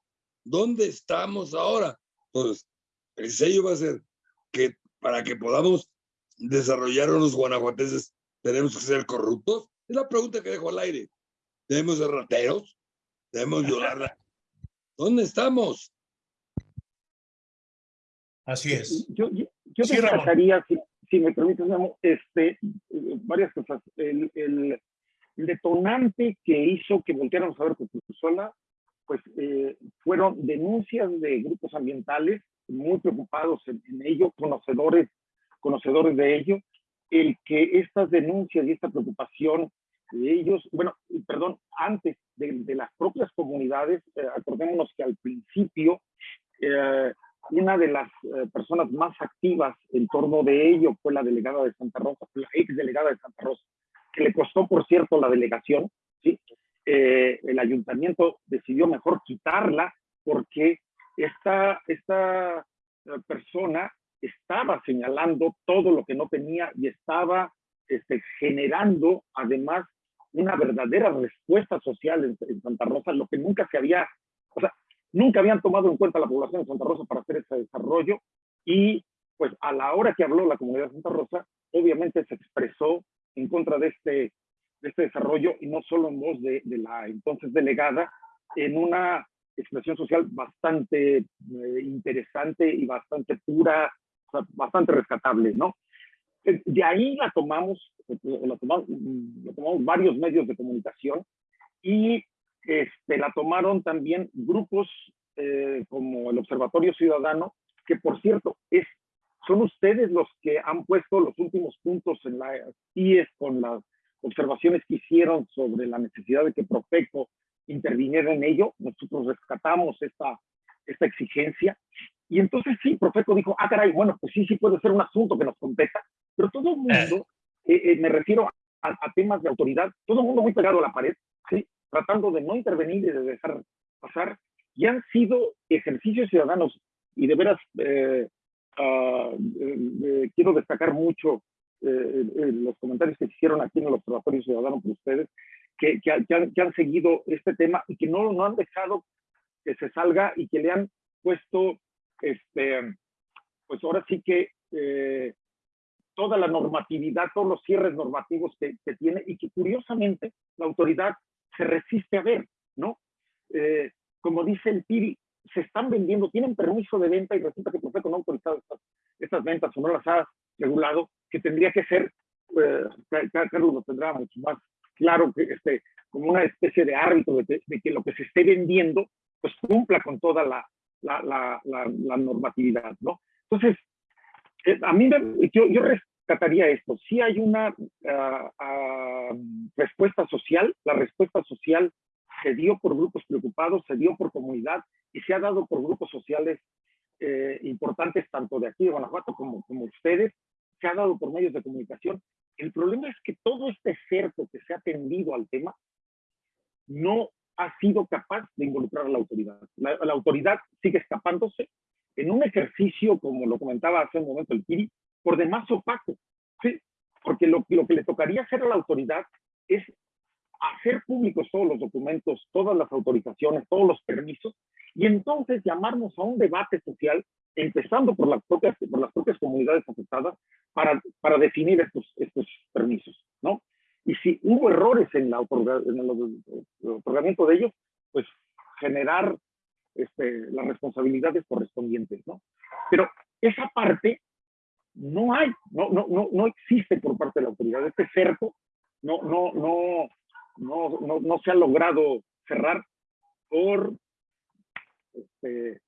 ¿Dónde estamos ahora? Entonces, el sello va a ser que para que podamos desarrollar a los guanajuatenses, tenemos que ser corruptos. Es la pregunta que dejo al aire. ¿Debemos ser rateros? ¿Debemos violarla? [LAUGHS] ¿Dónde estamos? así es. Yo, yo, yo Sí, destacaría, si me permites, Memo, este, varias cosas. El, el, detonante que hizo que volteáramos a ver sola, pues eh, fueron denuncias de grupos ambientales muy preocupados en, en ello, conocedores, conocedores de ello, el que estas denuncias y esta preocupación de ellos, bueno, perdón, antes de, de las propias comunidades, eh, acordémonos que al principio eh, una de las eh, personas más activas en torno de ello fue la delegada de Santa Rosa, la ex delegada de Santa Rosa, que le costó, por cierto, la delegación, ¿sí? Eh, el ayuntamiento decidió mejor quitarla porque esta, esta eh, persona estaba señalando todo lo que no tenía y estaba este, generando además una verdadera respuesta social en, en Santa Rosa, lo que nunca se había, o sea, nunca habían tomado en cuenta la población de Santa Rosa para hacer ese desarrollo y pues a la hora que habló la comunidad de Santa Rosa, obviamente se expresó en contra de este, de este desarrollo y no solo en voz de, de la entonces delegada, en una expresión social bastante eh, interesante y bastante pura, o sea, bastante rescatable, ¿no? Eh, De ahí la tomamos, eh, la tomamos, mm, la tomamos varios medios de comunicación y este, la tomaron también grupos eh, como el Observatorio Ciudadano, que por cierto, es, son ustedes los que han puesto los últimos puntos en la IES con las observaciones que hicieron sobre la necesidad de que Profeco interviniera en ello. Nosotros rescatamos esta, esta exigencia. Y entonces sí, Profeco dijo, ah, caray, bueno, pues sí, sí puede ser un asunto que nos competa, pero todo el mundo, eh, eh, me refiero a, a, temas de autoridad, todo el mundo muy pegado a la pared, ¿sí? Tratando de no intervenir y de dejar pasar, y han sido ejercicios ciudadanos. Y de veras eh, ah, eh, eh, quiero destacar mucho los comentarios que hicieron aquí en el Observatorio Ciudadano por ustedes, que, que, han, que, han, seguido este tema y que no, no han dejado que se salga y que le han puesto, este, pues ahora sí que toda la normatividad, todos los cierres normativos que, que, tiene y que curiosamente la autoridad se resiste a ver, ¿no? Eh, como dice el PIRI, se están vendiendo, tienen permiso de venta y resulta que Profeco no ha autorizado estas, ventas o no las ha regulado, que tendría que ser, eh, Carlos lo tendrá mucho más claro, que este, como una especie de árbitro de, que lo que se esté vendiendo, pues cumpla con toda la, la, la, la normatividad, ¿no? Entonces, eh, a mí yo, yo rescataría esto. Si hay una uh, uh, respuesta social, la respuesta social se dio por grupos preocupados, se dio por comunidad y se ha dado por grupos sociales eh, importantes, tanto de aquí de Guanajuato como, como ustedes, se ha dado por medios de comunicación. El problema es que todo este cerco que se ha tendido al tema no ha sido capaz de involucrar a la autoridad. La, la autoridad sigue escapándose en un ejercicio, como lo comentaba hace un momento el Kiri, por demás opaco, ¿sí? Porque lo, lo que le tocaría hacer a la autoridad es hacer públicos todos los documentos, todas las autorizaciones, todos los permisos, y entonces llamarnos a un debate social, empezando por las propias, por las propias comunidades afectadas, para, para definir estos, estos permisos, ¿no? Y si hubo errores en, la en el otorgamiento de ellos, pues generar este, las responsabilidades correspondientes, ¿no? Pero esa parte no hay, no, no, no, no existe por parte de la autoridad. Este cerco no, no, no, no, no, no se ha logrado cerrar por este,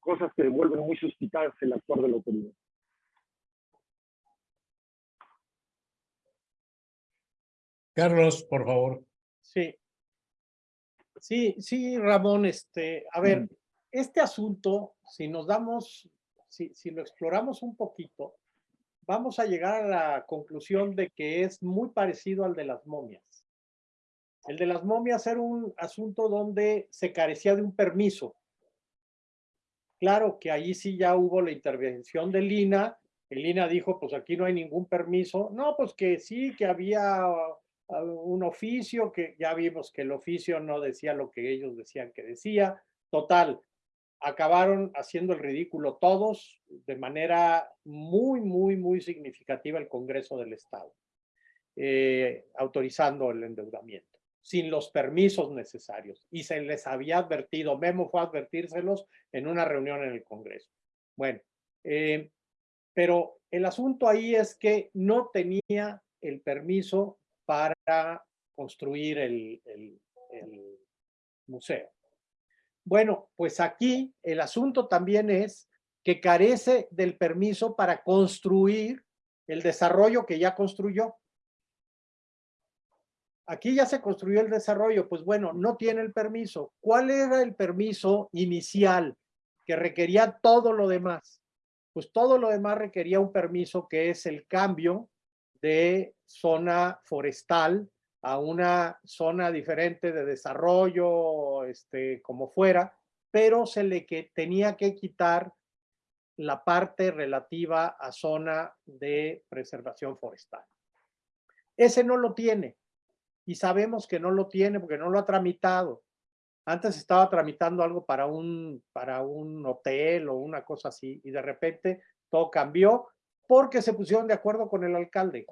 cosas que vuelven muy suspitadas el actuar de la autoridad. Carlos, por favor. Sí. Sí, sí, Ramón, este, a ver, este asunto, si nos damos, si, lo exploramos un poquito, vamos a llegar a la conclusión de que es muy parecido al de las momias. El de las momias era un asunto donde se carecía de un permiso. Claro que allí sí ya hubo la intervención de Lina. El Lina dijo, pues aquí no hay ningún permiso. No, pues que sí, que había uh, un oficio, que ya vimos que el oficio no decía lo que ellos decían que decía. Total, acabaron haciendo el ridículo todos de manera muy, muy, muy significativa el Congreso del Estado, eh, autorizando el endeudamiento sin los permisos necesarios. Y se les había advertido, Memo fue a advertírselos en una reunión en el Congreso. Bueno, eh, pero el asunto ahí es que no tenía el permiso para construir el, el, el museo. Bueno, pues aquí el asunto también es que carece del permiso para construir el desarrollo que ya construyó. Aquí ya se construyó el desarrollo, pues bueno, no tiene el permiso. ¿Cuál era el permiso inicial que requería todo lo demás? Pues todo lo demás requería un permiso que es el cambio de zona forestal a una zona diferente de desarrollo, este, como fuera, pero se le que tenía que quitar la parte relativa a zona de preservación forestal. Ese no lo tiene y sabemos que no lo tiene porque no lo ha tramitado. Antes estaba tramitando algo para un, para un hotel o una cosa así y de repente todo cambió porque se pusieron de acuerdo con el alcalde.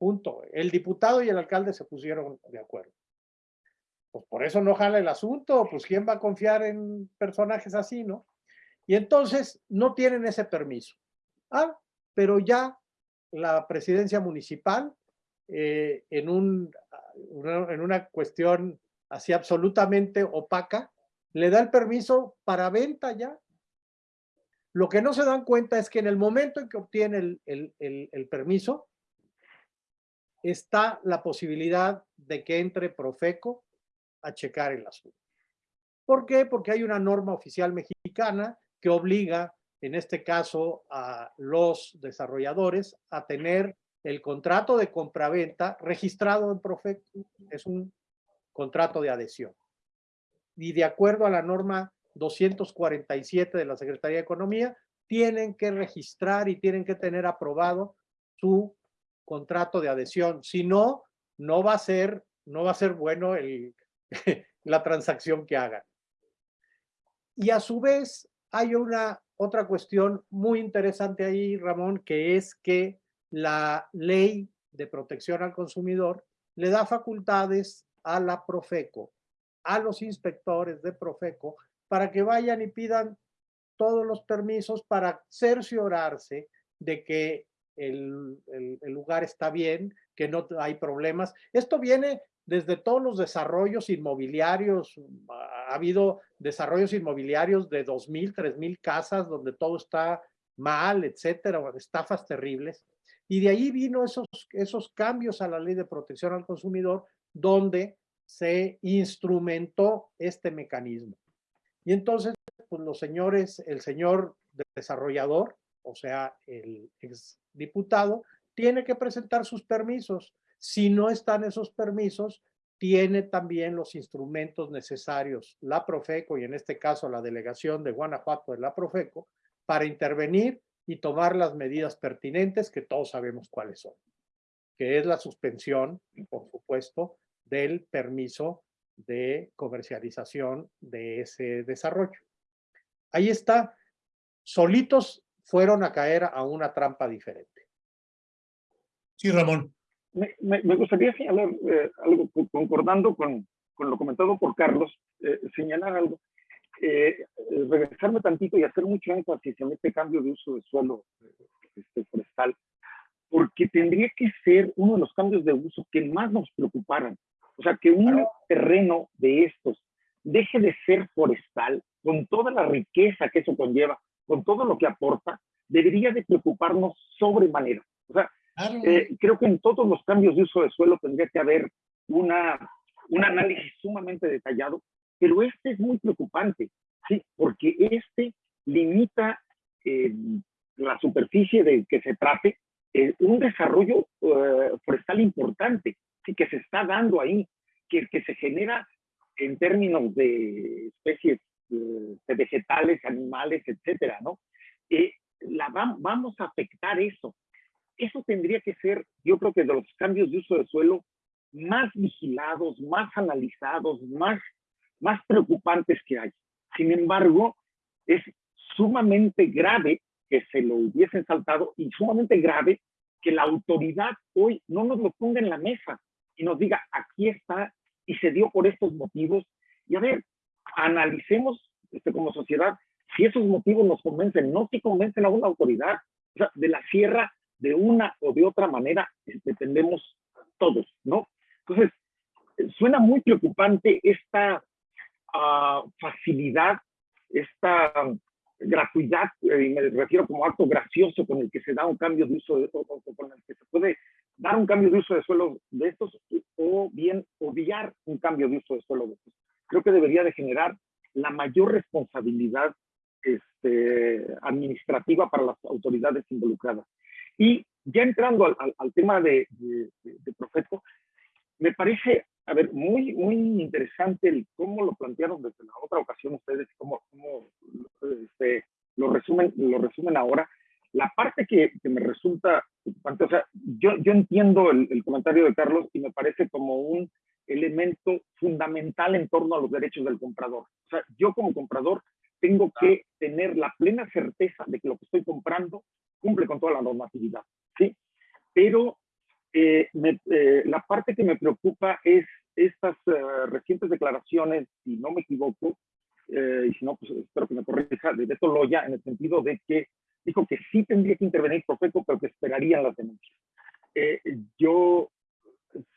Punto. El diputado y el alcalde se pusieron de acuerdo. Pues por eso no jala el asunto, pues quién va a confiar en personajes así, ¿no? Y entonces no tienen ese permiso. Ah, pero ya la presidencia municipal eh, en, un, una, en una cuestión así absolutamente opaca, le da el permiso para venta ya. Lo que no se dan cuenta es que en el momento en que obtiene el, el, el permiso, está la posibilidad de que entre Profeco a checar el asunto. ¿Por qué? Porque hay una norma oficial mexicana que obliga, en este caso, a los desarrolladores a tener el contrato de compraventa registrado en Profecto es un contrato de adhesión. Y de acuerdo a la norma 247 de la Secretaría de Economía, tienen que registrar y tienen que tener aprobado su contrato de adhesión. Si no, no va a ser, no va a ser bueno [LAUGHS] la transacción que hagan. Y a su vez, hay una otra cuestión muy interesante ahí, Ramón, que es que la ley de protección al consumidor le da facultades a la Profeco, a los inspectores de Profeco, para que vayan y pidan todos los permisos para cerciorarse de que el, el, lugar está bien, que no hay problemas. Esto viene desde todos los desarrollos inmobiliarios. Ha habido desarrollos inmobiliarios de 2.000, 3.000 casas donde todo está mal, etcétera, estafas terribles. Y de ahí vino esos, esos cambios a la ley de protección al consumidor donde se instrumentó este mecanismo. Y entonces, pues los señores, el señor desarrollador, o sea, el ex diputado, tiene que presentar sus permisos. Si no están esos permisos, tiene también los instrumentos necesarios, la Profeco y en este caso la delegación de Guanajuato de la Profeco, para intervenir y tomar las medidas pertinentes que todos sabemos cuáles son, que es la suspensión, por supuesto, del permiso de comercialización de ese desarrollo. Ahí está, solitos fueron a caer a una trampa diferente. Sí, Ramón. Me, me, gustaría señalar eh, algo, concordando con, con, lo comentado por Carlos, eh, señalar algo, eh, regresarme tantito y hacer mucho énfasis en este cambio de uso de suelo este, forestal, porque tendría que ser uno de los cambios de uso que más nos preocuparan. O sea, que un terreno de estos deje de ser forestal, con toda la riqueza que eso conlleva, con todo lo que aporta, debería de preocuparnos sobremanera. O sea, eh, creo que en todos los cambios de uso de suelo tendría que haber una, un análisis sumamente detallado, pero este es muy preocupante, ¿sí? Porque este limita eh, la superficie de que se trate, eh, un desarrollo forestal importante sí, que se está dando ahí, que, que se genera en términos de especies vegetales, animales, etcétera, ¿no? Eh, la vamos a afectar eso. Eso tendría que ser, yo creo que de los cambios de uso de suelo más vigilados, más analizados, más, más preocupantes que hay. Sin embargo, es sumamente grave que se lo hubiesen saltado y sumamente grave que la autoridad hoy no nos lo ponga en la mesa y nos diga, aquí está y se dio por estos motivos. Y a ver, analicemos este, como sociedad si esos motivos nos convencen, no si convencen a una autoridad. O sea, de la sierra, de una o de otra manera, dependemos todos, ¿no? Entonces, suena muy preocupante esta uh, facilidad, esta gratuidad, eh, y me refiero como acto gracioso con el que se da un cambio de uso, de, o, con el que se puede dar un cambio de uso de suelo de estos, o bien obviar un cambio de uso de suelo de estos. Creo que debería de generar la mayor responsabilidad este, administrativa para las autoridades involucradas. Y ya entrando al, al, tema de, de, de, Profeco, me parece, a ver, muy, muy interesante el cómo lo plantearon desde la otra ocasión ustedes, cómo, cómo este, lo, resumen, lo resumen ahora. La parte que, que me resulta o sea, yo, yo entiendo el, el comentario de Carlos y me parece como un elemento fundamental en torno a los derechos del comprador. O sea, yo como comprador tengo que tener la plena certeza de que lo que estoy comprando cumple con toda la normatividad, ¿sí? Pero eh, eh, la parte que me preocupa es estas eh, recientes declaraciones, si no me equivoco, y si no, pues espero que me corrija, de Beto Loya, en el sentido de que dijo que sí tendría que intervenir Profeco, pero que esperarían las denuncias. yo,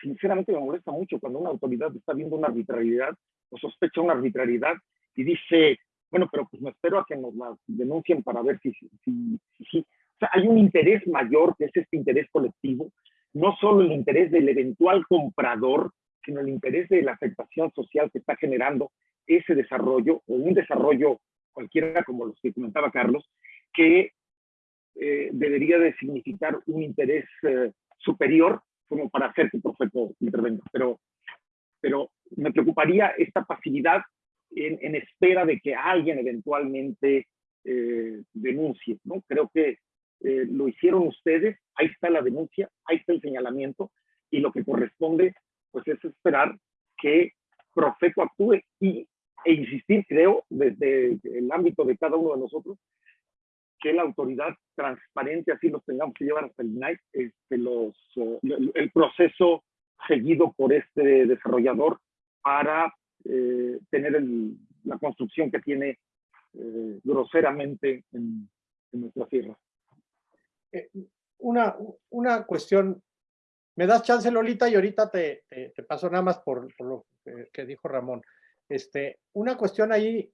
sinceramente, me molesta mucho cuando una autoridad está viendo una arbitrariedad o sospecha una arbitrariedad y dice, bueno, pero pues me espero a que nos la denuncien para ver si, si, si, O sea, hay un interés mayor que es este interés colectivo, no solo el interés del eventual comprador, sino el interés de la afectación social que está generando ese desarrollo, o un desarrollo cualquiera como los que comentaba Carlos, que eh, debería de significar un interés eh, superior como para hacer que el profeto intervenga. Pero, pero me preocuparía esta pasividad en, en espera de que alguien eventualmente eh, denuncie, ¿no? Creo que eh, lo hicieron ustedes, ahí está la denuncia, ahí está el señalamiento, y lo que corresponde, pues es esperar que Profeco actúe y, e insistir, creo, desde el ámbito de cada uno de nosotros, que la autoridad transparente, así los tengamos que llevar hasta el night, este, los, eh, el proceso seguido por este desarrollador para eh, tener el, la construcción que tiene eh, groseramente en, en, nuestra tierra. Eh, una, una cuestión, me das chance Lolita y ahorita te, te, te paso nada más por, por lo que dijo Ramón. Este, una cuestión ahí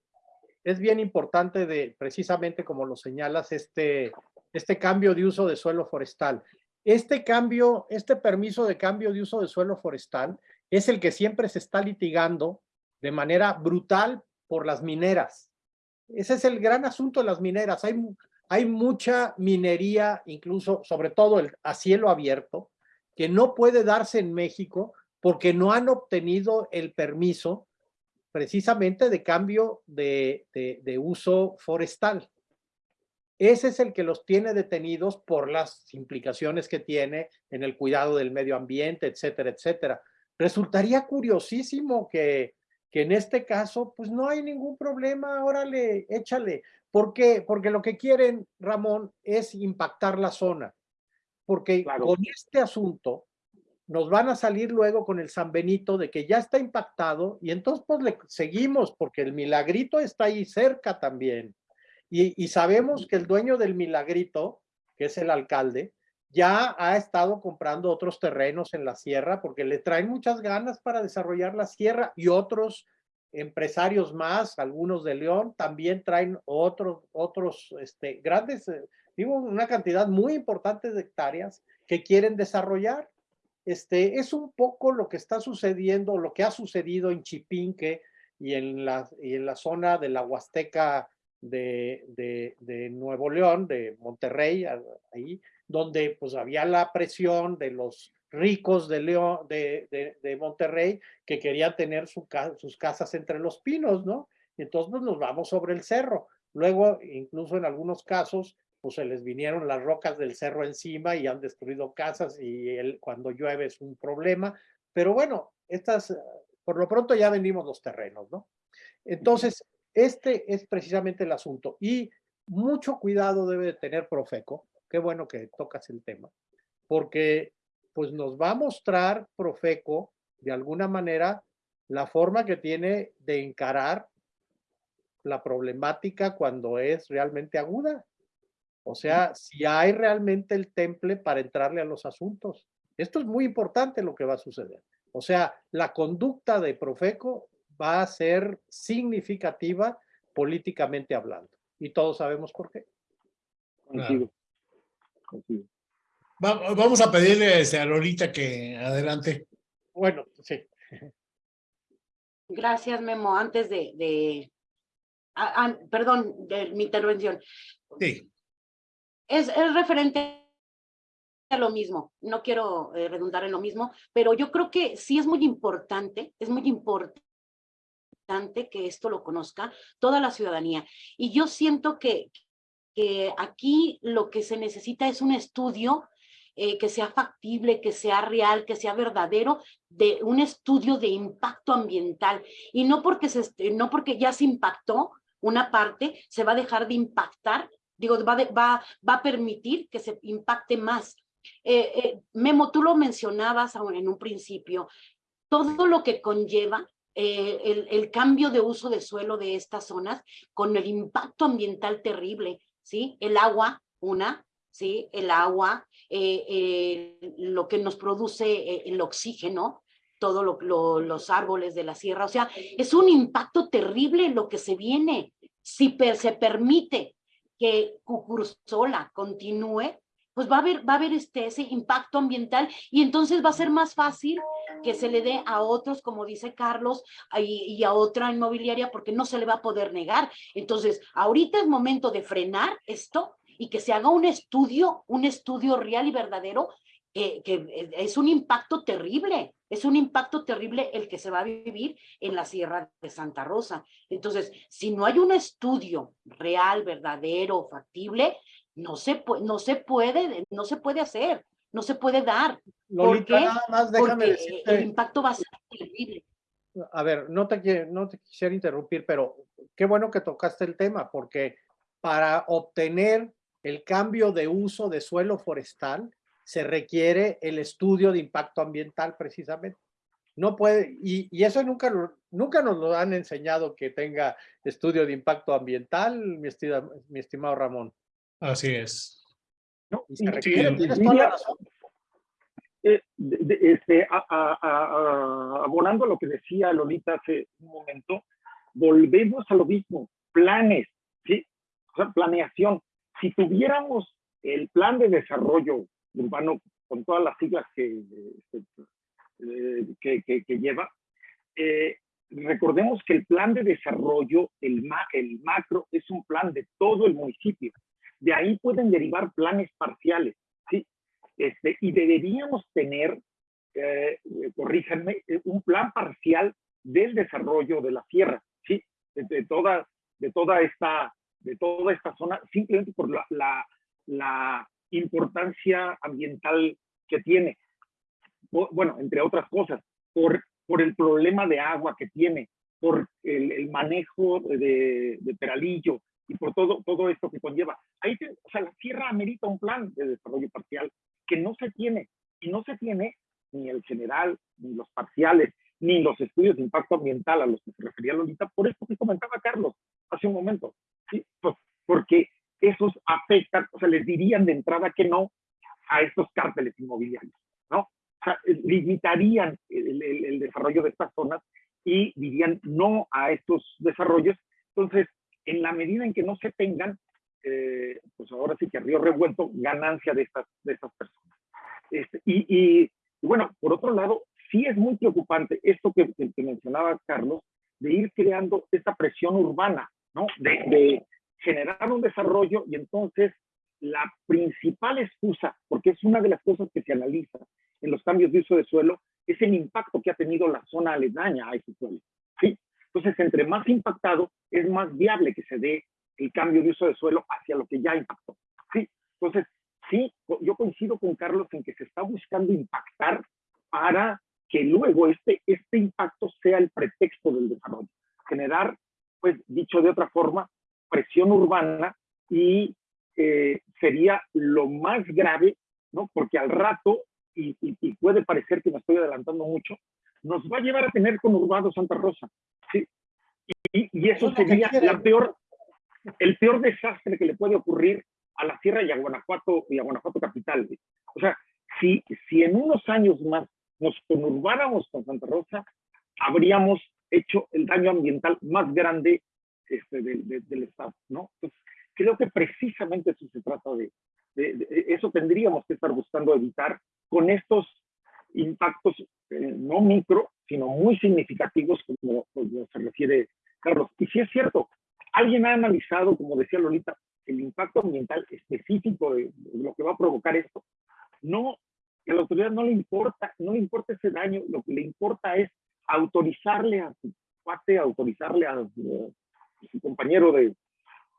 es bien importante de, precisamente como lo señalas, este, este cambio de uso de suelo forestal. Este cambio, este permiso de cambio de uso de suelo forestal es el que siempre se está litigando de manera brutal por las mineras. Ese es el gran asunto de las mineras. Hay, hay mucha minería, incluso, sobre todo el, a cielo abierto, que no puede darse en México porque no han obtenido el permiso precisamente de cambio de, de, de, uso forestal. Ese es el que los tiene detenidos por las implicaciones que tiene en el cuidado del medio ambiente, etcétera, etcétera. Resultaría curiosísimo que, que en este caso, pues no hay ningún problema, órale, échale. ¿Por qué? Porque lo que quieren, Ramón, es impactar la zona. Porque claro. con este asunto nos van a salir luego con el San Benito de que ya está impactado y entonces pues le seguimos porque el milagrito está ahí cerca también. Y, y sabemos que el dueño del milagrito, que es el alcalde, ya ha estado comprando otros terrenos en la sierra porque le traen muchas ganas para desarrollar la sierra y otros empresarios más, algunos de León, también traen otros, otros este, grandes, eh, digo, una cantidad muy importante de hectáreas que quieren desarrollar. Este, es un poco lo que está sucediendo, lo que ha sucedido en Chipinque y en la, zona de la Huasteca de, Nuevo León, de Monterrey, ahí, donde pues había la presión de los ricos de, León, de, Monterrey que querían tener su, sus casas entre los pinos, ¿no? Y entonces pues, nos vamos sobre el cerro. Luego, incluso en algunos casos, pues se les vinieron las rocas del cerro encima y han destruido casas y el, cuando llueve es un problema. Pero bueno, estas, por lo pronto ya vendimos los terrenos, ¿no? Entonces, este es precisamente el asunto. Y mucho cuidado debe de tener Profeco qué bueno que tocas el tema, porque pues nos va a mostrar Profeco de alguna manera la forma que tiene de encarar la problemática cuando es realmente aguda. O sea, si hay realmente el temple para entrarle a los asuntos. Esto es muy importante lo que va a suceder. O sea, la conducta de Profeco va a ser significativa políticamente hablando. Y todos sabemos por qué. Claro. Vamos a pedirle a Lolita que adelante. Bueno, sí. Gracias, Memo. Antes de, de perdón, de mi intervención. Sí. Es, es referente a lo mismo. No quiero eh, redundar en lo mismo, pero yo creo que sí es muy importante, es muy importante que esto lo conozca toda la ciudadanía. Y yo siento que, que aquí lo que se necesita es un estudio eh, que sea factible, que sea real, que sea verdadero, de un estudio de impacto ambiental. Y no porque, se, no porque ya se impactó una parte, se va a dejar de impactar, digo, va, de, va, va a permitir que se impacte más. Eh, eh, Memo, tú lo mencionabas en un principio, todo lo que conlleva eh, el, el, cambio de uso de suelo de estas zonas con el impacto ambiental terrible. ¿sí? El agua, una, ¿sí? El agua, eh, eh, lo que nos produce eh, el oxígeno, todos lo, lo, los árboles de la sierra, o sea, es un impacto terrible lo que se viene. Si per, se permite que Cucursola continúe, pues va a haber, va a haber este, ese impacto ambiental y entonces va a ser más fácil que se le dé a otros, como dice Carlos, y, y, a otra inmobiliaria, porque no se le va a poder negar. Entonces, ahorita es momento de frenar esto y que se haga un estudio, un estudio real y verdadero que, que es un impacto terrible, es un impacto terrible el que se va a vivir en la Sierra de Santa Rosa. Entonces, si no hay un estudio real, verdadero, factible, no se, no se puede, no se puede hacer, no se puede dar. ¿Por qué? nada más déjame Porque decirte- el impacto va a ser terrible. a ver, no te, no te quisiera interrumpir, pero qué bueno que tocaste el tema, porque para obtener el cambio de uso de suelo forestal se requiere el estudio de impacto ambiental precisamente. No puede, y, y eso nunca, lo- nunca nos lo han enseñado que tenga estudio de impacto ambiental, mi, estida- mi estimado Ramón. Así es. ¿no? Y se Y- requiere, y- tienes y toda la diría, razón. eh, de- de- este, a- a- a- a- abonando a lo que decía Lolita hace un momento, volvemos a lo mismo, planes, ¿sí? O sea, planeación. Si tuviéramos el plan de desarrollo urbano con todas las siglas que, este, que, que- que lleva, eh, recordemos que el plan de desarrollo, el, ma- el macro, es un plan de todo el municipio. De ahí pueden derivar planes parciales, ¿sí? Este, y deberíamos tener, eh, corríjanme, un plan parcial del desarrollo de la sierra, ¿sí? De, de toda, de, toda esta, de toda esta zona, simplemente por la, la, la importancia ambiental que tiene. Bu- Bueno, entre otras cosas, por, por el problema de agua que tiene, por el, manejo de, Peralillo y por todo, todo esto que conlleva. Ahí, o sea, la sierra amerita un plan de desarrollo parcial que no se tiene, y no se tiene ni el general, ni los parciales, ni los estudios de impacto ambiental a los que se refería Lolita, por esto que comentaba Carlos hace un momento, ¿sí? Pues, porque esos afectan, o sea, les dirían de entrada que no a estos cárteles inmobiliarios, ¿no? O sea, limitarían el, el- el desarrollo de estas zonas y dirían no a estos desarrollos. Entonces, en la medida en que no se tengan, eh, pues ahora sí que a río revuelto, ganancia de estas, de estas personas. Este, y, y, y bueno, por otro lado, sí es muy preocupante esto que- que mencionaba Carlos, de ir creando esta presión urbana, ¿no? De, de generar un desarrollo y entonces la principal excusa, porque es una de las cosas que se analiza en los cambios de uso de suelo, es el impacto que ha tenido la zona aledaña a ese suelo. ¿sí? Entonces, entre más impactado, es más viable que se dé el cambio de uso de suelo hacia lo que ya impactó. ¿sí? Entonces, sí, yo coincido con Carlos en que se está buscando impactar para que luego este, este impacto sea el pretexto del desarrollo. Generar, pues, dicho de otra forma, presión urbana y eh, sería lo más grave, ¿no? Porque al rato, y, y- y puede parecer que me estoy adelantando mucho, nos va a llevar a tener conurbado Santa Rosa, ¿sí? Y, y eso sería la peor, el peor desastre que le puede ocurrir a la Sierra y a Guanajuato y a Guanajuato capital. güey. O sea, si, si en unos años más nos conurbáramos con Santa Rosa, habríamos hecho el daño ambiental más grande este, del- del- Estado, ¿no? Entonces, creo que precisamente eso se trata de, de- de- eso tendríamos que estar buscando evitar con estos impactos eh, no micro, sino muy significativos, como, como se refiere Carlos. Y si es cierto, alguien ha analizado, como decía Lolita, el impacto ambiental específico de, de lo que va a provocar esto. No, que a la autoridad no le importa, no le importa ese daño, lo que le importa es autorizarle a su cuate, autorizarle a su compañero de,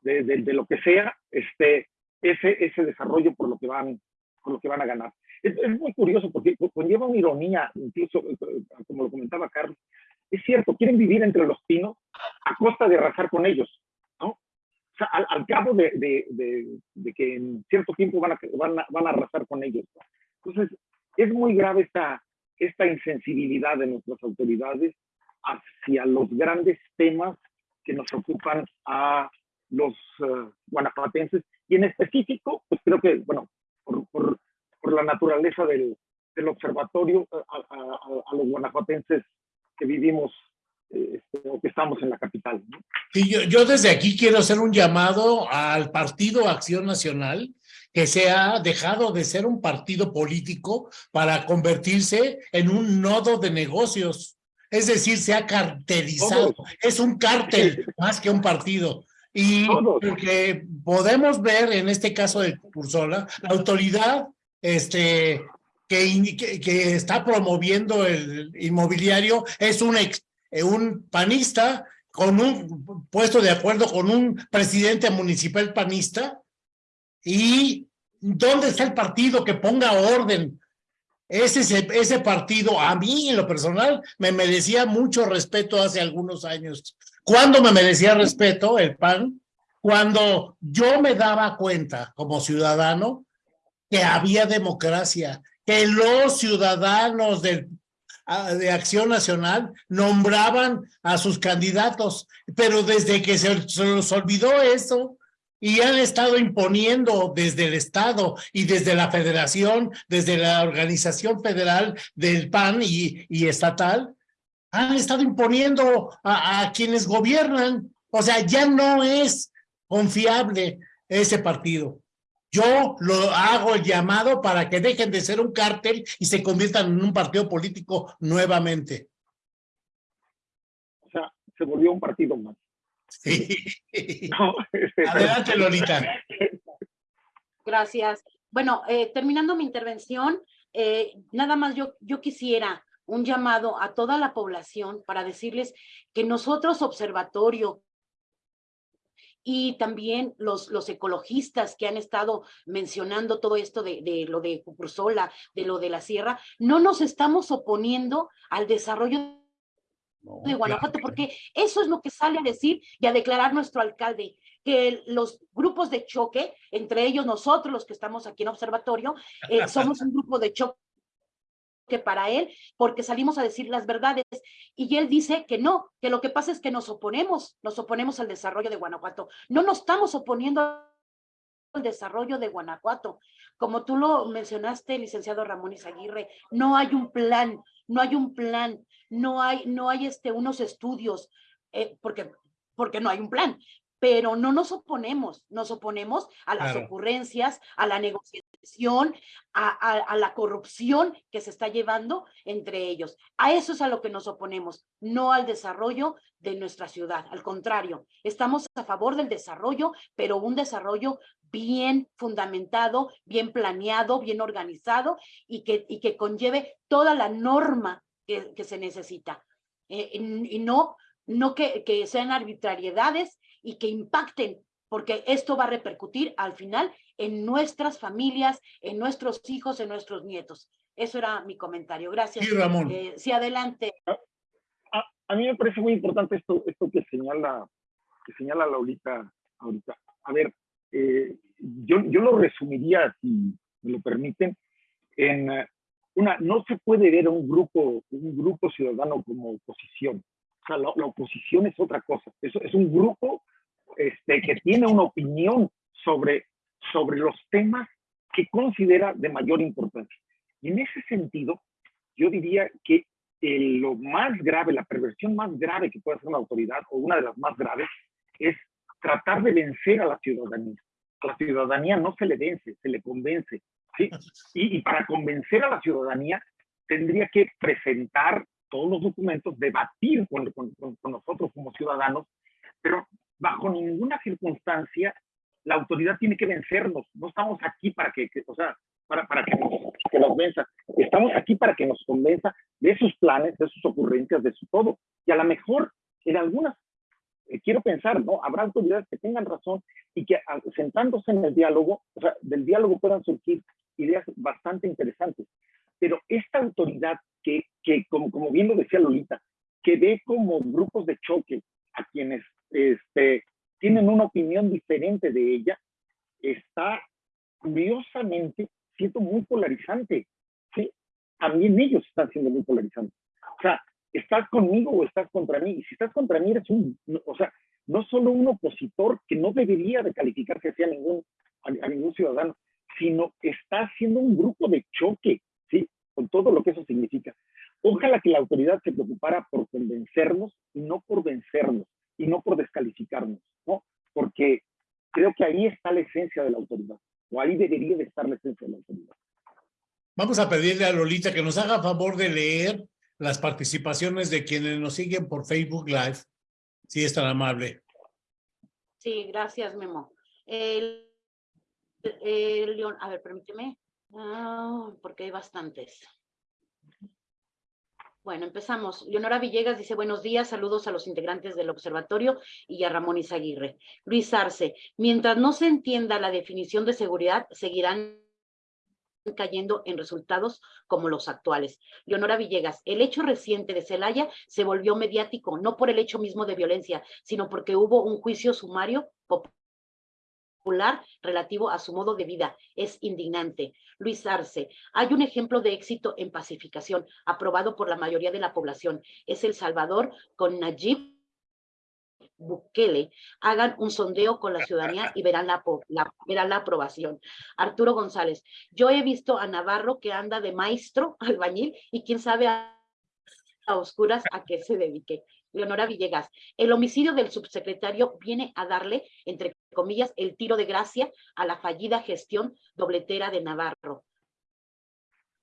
de, lo que sea, este, ese, ese desarrollo por lo que van, por lo que van a ganar. Es, muy curioso porque conlleva una ironía, incluso eh, como lo comentaba Carlos. Es cierto, quieren vivir entre los pinos a costa de arrasar con ellos, ¿no? O sea, al, al cabo de, de- que en cierto tiempo van a, van a, van a arrasar con ellos. Entonces, es muy grave esta, esta insensibilidad de nuestras autoridades hacia los grandes temas que nos ocupan a los eh, guanajuatenses y en específico, pues creo que, bueno, por, por- por la naturaleza del, del observatorio, a, a- a- a los guanajuatenses que vivimos eh, este, o que estamos en la capital. ¿no? Sí, yo, yo desde aquí quiero hacer un llamado al Partido Acción Nacional que se ha dejado de ser un partido político para convertirse en un nodo de negocios. Es decir, se ha cartelizado. Todos. Es un cártel más que un partido. Y Todos. que podemos ver en este caso de Cursola, la autoridad este, que, que está promoviendo el inmobiliario es un, ex, eh, un panista con un puesto de acuerdo con un presidente municipal panista. ¿Y dónde está el partido que ponga orden? Ese, ese, partido, a mí en lo personal, me merecía mucho respeto hace algunos años. ¿Cuándo me merecía respeto el PAN? Cuando yo me daba cuenta como ciudadano que había democracia, que los ciudadanos del, ah, de Acción Nacional nombraban a sus candidatos, pero desde que se, se los olvidó eso y han estado imponiendo desde el Estado y desde la Federación, desde la Organización Federal del PAN y, estatal, han estado imponiendo a, a quienes gobiernan. O sea, ya no es confiable ese partido. Yo lo hago el llamado para que dejen de ser un cártel y se conviertan en un partido político nuevamente. O sea, se volvió un partido más. No, este, Adelante, Lolita. Gracias. Bueno, eh, terminando mi intervención, eh, nada más yo, yo quisiera un llamado a toda la población para decirles que nosotros, observatorio, y también los, los ecologistas que han estado mencionando todo esto de, de lo de Cucursola, de lo de la sierra, no nos estamos oponiendo al desarrollo No, de Guanajuato, claro. porque eso es lo que sale a decir y a declarar nuestro alcalde, que los grupos de choque, entre ellos nosotros los que estamos aquí en observatorio, eh, somos un grupo de choque para él, porque salimos a decir las verdades, y él dice que no, que lo que pasa es que nos oponemos, nos oponemos al desarrollo de Guanajuato, no nos estamos oponiendo al desarrollo de Guanajuato. Como tú lo mencionaste, licenciado Ramón Izaguirre, no hay un plan, no hay un plan, no hay, no hay este, unos estudios, eh, porque, porque no hay un plan, pero no nos oponemos, nos oponemos a las Claro. ocurrencias, a la negociación, a, a- a la corrupción que se está llevando entre ellos. A eso es a lo que nos oponemos, no al desarrollo de nuestra ciudad. Al contrario, estamos a favor del desarrollo, pero un desarrollo bien fundamentado, bien planeado, bien organizado y que, y que conlleve toda la norma que, que se necesita. Eh, y, y no, no que, que sean arbitrariedades y que impacten, porque esto va a repercutir al final en nuestras familias, en nuestros hijos, en nuestros nietos. Eso era mi comentario. Gracias. Sí, Ramón. Eh, sí, adelante. a, a mí me parece muy importante esto, esto que señala, que señala Laurita ahorita. A ver, eh, yo, yo lo resumiría, si me lo permiten, en eh, una, no se puede ver a un grupo, un grupo ciudadano como oposición. O sea, la, la oposición es otra cosa. Es, es un grupo este, que tiene una opinión sobre, sobre los temas que considera de mayor importancia. Y en ese sentido, yo diría que eh, lo más grave, la perversión más grave que puede hacer una autoridad, o una de las más graves, es tratar de vencer a la ciudadanía. A la ciudadanía no se le vence, se le convence. ¿sí? Y, y para convencer a la ciudadanía tendría que presentar todos los documentos, debatir con, con, con, con nosotros como ciudadanos, pero bajo ninguna circunstancia la autoridad tiene que vencernos. No estamos aquí para que, que o sea, para, para que, nos, que nos venza. Estamos aquí para que nos convenza de sus planes, de sus ocurrencias, de su todo. Y a lo mejor, en algunas, eh, quiero pensar, ¿no? Habrá autoridades que tengan razón y que a, sentándose en el diálogo, o sea, del diálogo puedan surgir ideas bastante interesantes. Pero esta autoridad que, que como, como bien lo decía Lolita, que ve como grupos de choque a quienes este, tienen una opinión diferente de ella, está curiosamente siendo muy polarizante. ¿sí? También ellos están siendo muy polarizantes. O sea, estás conmigo o estás contra mí. Y si estás contra mí, eres un, o sea, no solo un opositor que no debería de calificarse hacia ningún, a, ningún ciudadano, sino está haciendo un grupo de choque, ¿sí? Con todo lo que eso significa. Ojalá que la autoridad se preocupara por convencernos y no por vencernos y no por descalificarnos, ¿no? Porque creo que ahí está la esencia de la autoridad, o ahí debería de estar la esencia de la autoridad. Vamos a pedirle a Lolita que nos haga favor de leer las participaciones de quienes nos siguen por Facebook Live, si es tan amable. Sí, gracias, Memo. El, a ver, permíteme. Ah, porque hay bastantes. Bueno, empezamos. Leonora Villegas dice, buenos días, saludos a los integrantes del observatorio y a Ramón Izaguirre. Luis Arce, mientras no se entienda la definición de seguridad, seguirán cayendo en resultados como los actuales. Leonora Villegas, el hecho reciente de Celaya se volvió mediático, no por el hecho mismo de violencia, sino porque hubo un juicio sumario popular relativo a su modo de vida. Es indignante. Luis Arce, hay un ejemplo de éxito en pacificación aprobado por la mayoría de la población. Es El Salvador con Nayib Bukele hagan un sondeo con la ciudadanía y verán la, verán la aprobación. Arturo González, yo he visto a Navarro que anda de maestro [LAUGHS] albañil y quién sabe a, a oscuras a qué se dedique. Leonora Villegas, el homicidio del subsecretario viene a darle, entre comillas, el tiro de gracia a la fallida gestión dobletera de Navarro.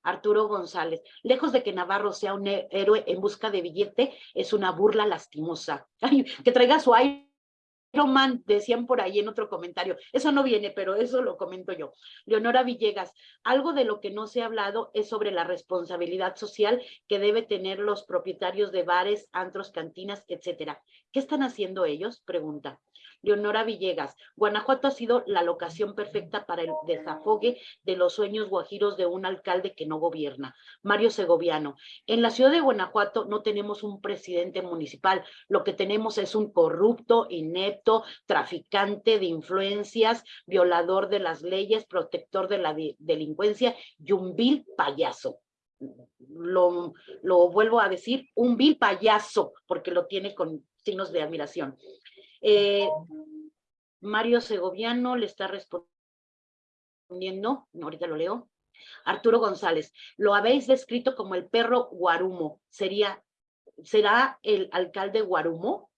Arturo González, lejos de que Navarro sea un héroe en busca de billete, es una burla lastimosa. [LAUGHS] que traiga su Iron Man, decían por ahí en otro comentario. Eso no viene, pero eso lo comento yo. Leonora Villegas, algo de lo que no se ha hablado es sobre la responsabilidad social que debe tener los propietarios de bares, antros, cantinas, etcétera. ¿Qué están haciendo ellos? Pregunta. Leonora Villegas, Guanajuato ha sido la locación perfecta para el desafogue de los sueños guajiros de un alcalde que no gobierna. Mario Segoviano, en la ciudad de Guanajuato no tenemos un presidente municipal, lo que tenemos es un corrupto, inepto, traficante de influencias, violador de las leyes, protector de la delincuencia y un vil payaso. Lo, lo, vuelvo a decir, un vil payaso, porque lo tiene con signos de admiración. Eh, Mario Segoviano le está respondiendo, ahorita lo leo. Arturo González, lo habéis descrito como el perro Guarumo. ¿Sería, ¿Será el alcalde Guarumo?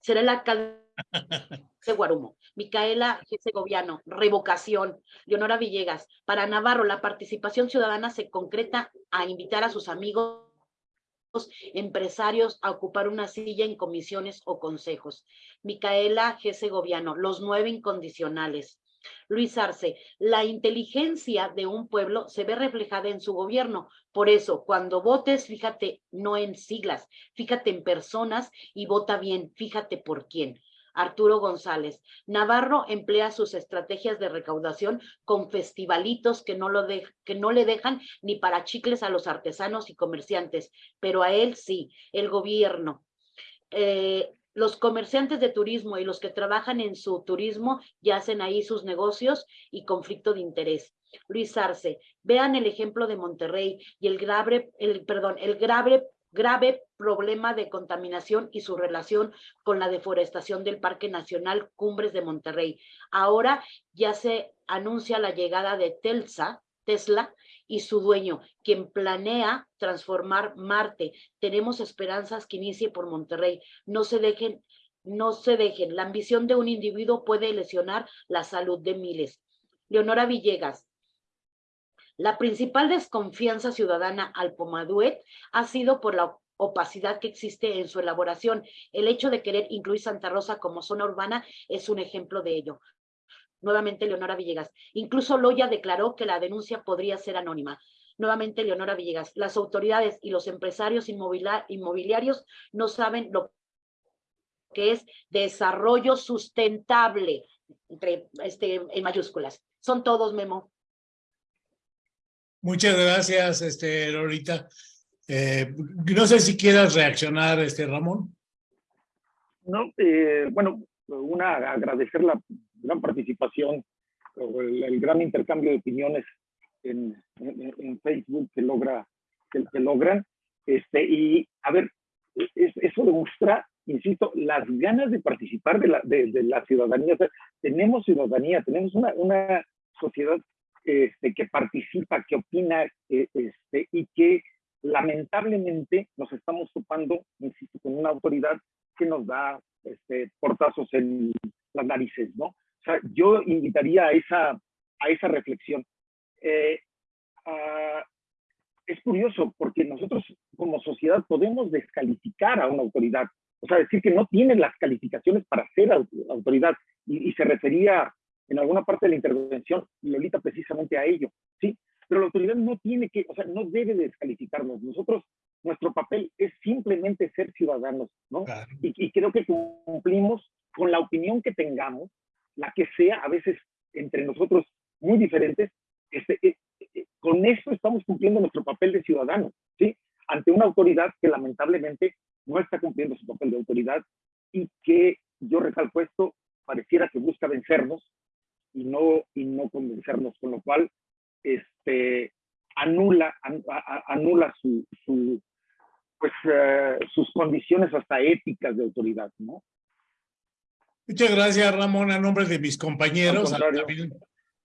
¿Será el alcalde de [LAUGHS] Guarumo? Micaela G. Segoviano, revocación. Leonora Villegas, para Navarro, la participación ciudadana se concreta a invitar a sus amigos empresarios a ocupar una silla en comisiones o consejos. Micaela G. Segoviano, los nueve incondicionales. Luis Arce, la inteligencia de un pueblo se ve reflejada en su gobierno. Por eso, cuando votes, fíjate no en siglas, fíjate en personas y vota bien, fíjate por quién. Arturo González. Navarro emplea sus estrategias de recaudación con festivalitos que no, lo que no le dejan ni para chicles a los artesanos y comerciantes, pero a él sí, el gobierno. Eh, los comerciantes de turismo y los que trabajan en su turismo ya hacen ahí sus negocios y conflicto de interés. Luis Arce, vean el ejemplo de Monterrey y el grave, el, perdón, el grave grave problema de contaminación y su relación con la deforestación del Parque Nacional Cumbres de Monterrey. Ahora ya se anuncia la llegada de Telsa, Tesla y su dueño, quien planea transformar Marte. Tenemos esperanzas que inicie por Monterrey. No se dejen, no se dejen. La ambición de un individuo puede lesionar la salud de miles. Leonora Villegas, la principal desconfianza ciudadana al Pomaduet ha sido por la opacidad que existe en su elaboración. El hecho de querer incluir Santa Rosa como zona urbana es un ejemplo de ello. Nuevamente, Leonora Villegas. Incluso Loya declaró que la denuncia podría ser anónima. Nuevamente, Leonora Villegas. Las autoridades y los empresarios inmobiliarios no saben lo que es desarrollo sustentable, entre, este, en mayúsculas. Son todos, Memo. Muchas gracias, este, Lorita. Eh, no sé si quieras reaccionar, este, Ramón. No, eh, bueno, una, agradecer la gran participación, el, gran intercambio de opiniones en, en, Facebook que logra que, logran. Este, y a ver, eso demuestra, insisto, las ganas de participar de la, de, ciudadanía. tenemos ciudadanía, tenemos una, una sociedad este, que participa, que opina eh, este, y que lamentablemente nos estamos topando, insisto, con una autoridad que nos da este, portazos en las narices, ¿no? O sea, yo invitaría a esa, a esa reflexión. Eh, es curioso porque nosotros como sociedad podemos descalificar a una autoridad, o sea, decir que no tiene las calificaciones para ser autoridad y, y se refería en alguna parte de la intervención, Lolita, precisamente a ello, ¿sí? autoridad no tiene que, o sea, no debe descalificarnos. Nosotros, nuestro papel es simplemente ser ciudadanos, ¿no? Claro. Y, y creo que cumplimos con la opinión que tengamos, la que sea, a veces entre nosotros muy diferentes, este, eh, eh, con eso estamos cumpliendo nuestro papel de ciudadanos, ¿sí? Ante una autoridad que lamentablemente no está cumpliendo su papel de autoridad y que, yo recalco esto, pareciera que busca vencernos y no, y no convencernos, con lo cual este, anula, an- a- anula su, su, pues, eh, sus condiciones hasta éticas de autoridad, ¿no? Muchas gracias, Ramón, a nombre de mis compañeros. También,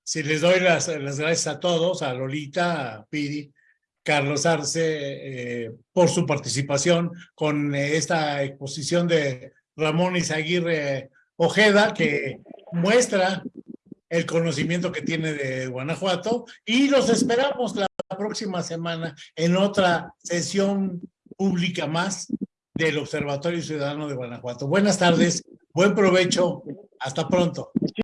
si les doy las, las gracias a todos, a Lolita, a Piri, Carlos Arce, eh, por su participación con eh, esta exposición de Ramón Izaguirre Ojeda, que muestra el conocimiento que tiene de Guanajuato y los esperamos la próxima semana en otra sesión pública más del Observatorio Ciudadano de Guanajuato. Buenas tardes, buen provecho, hasta pronto.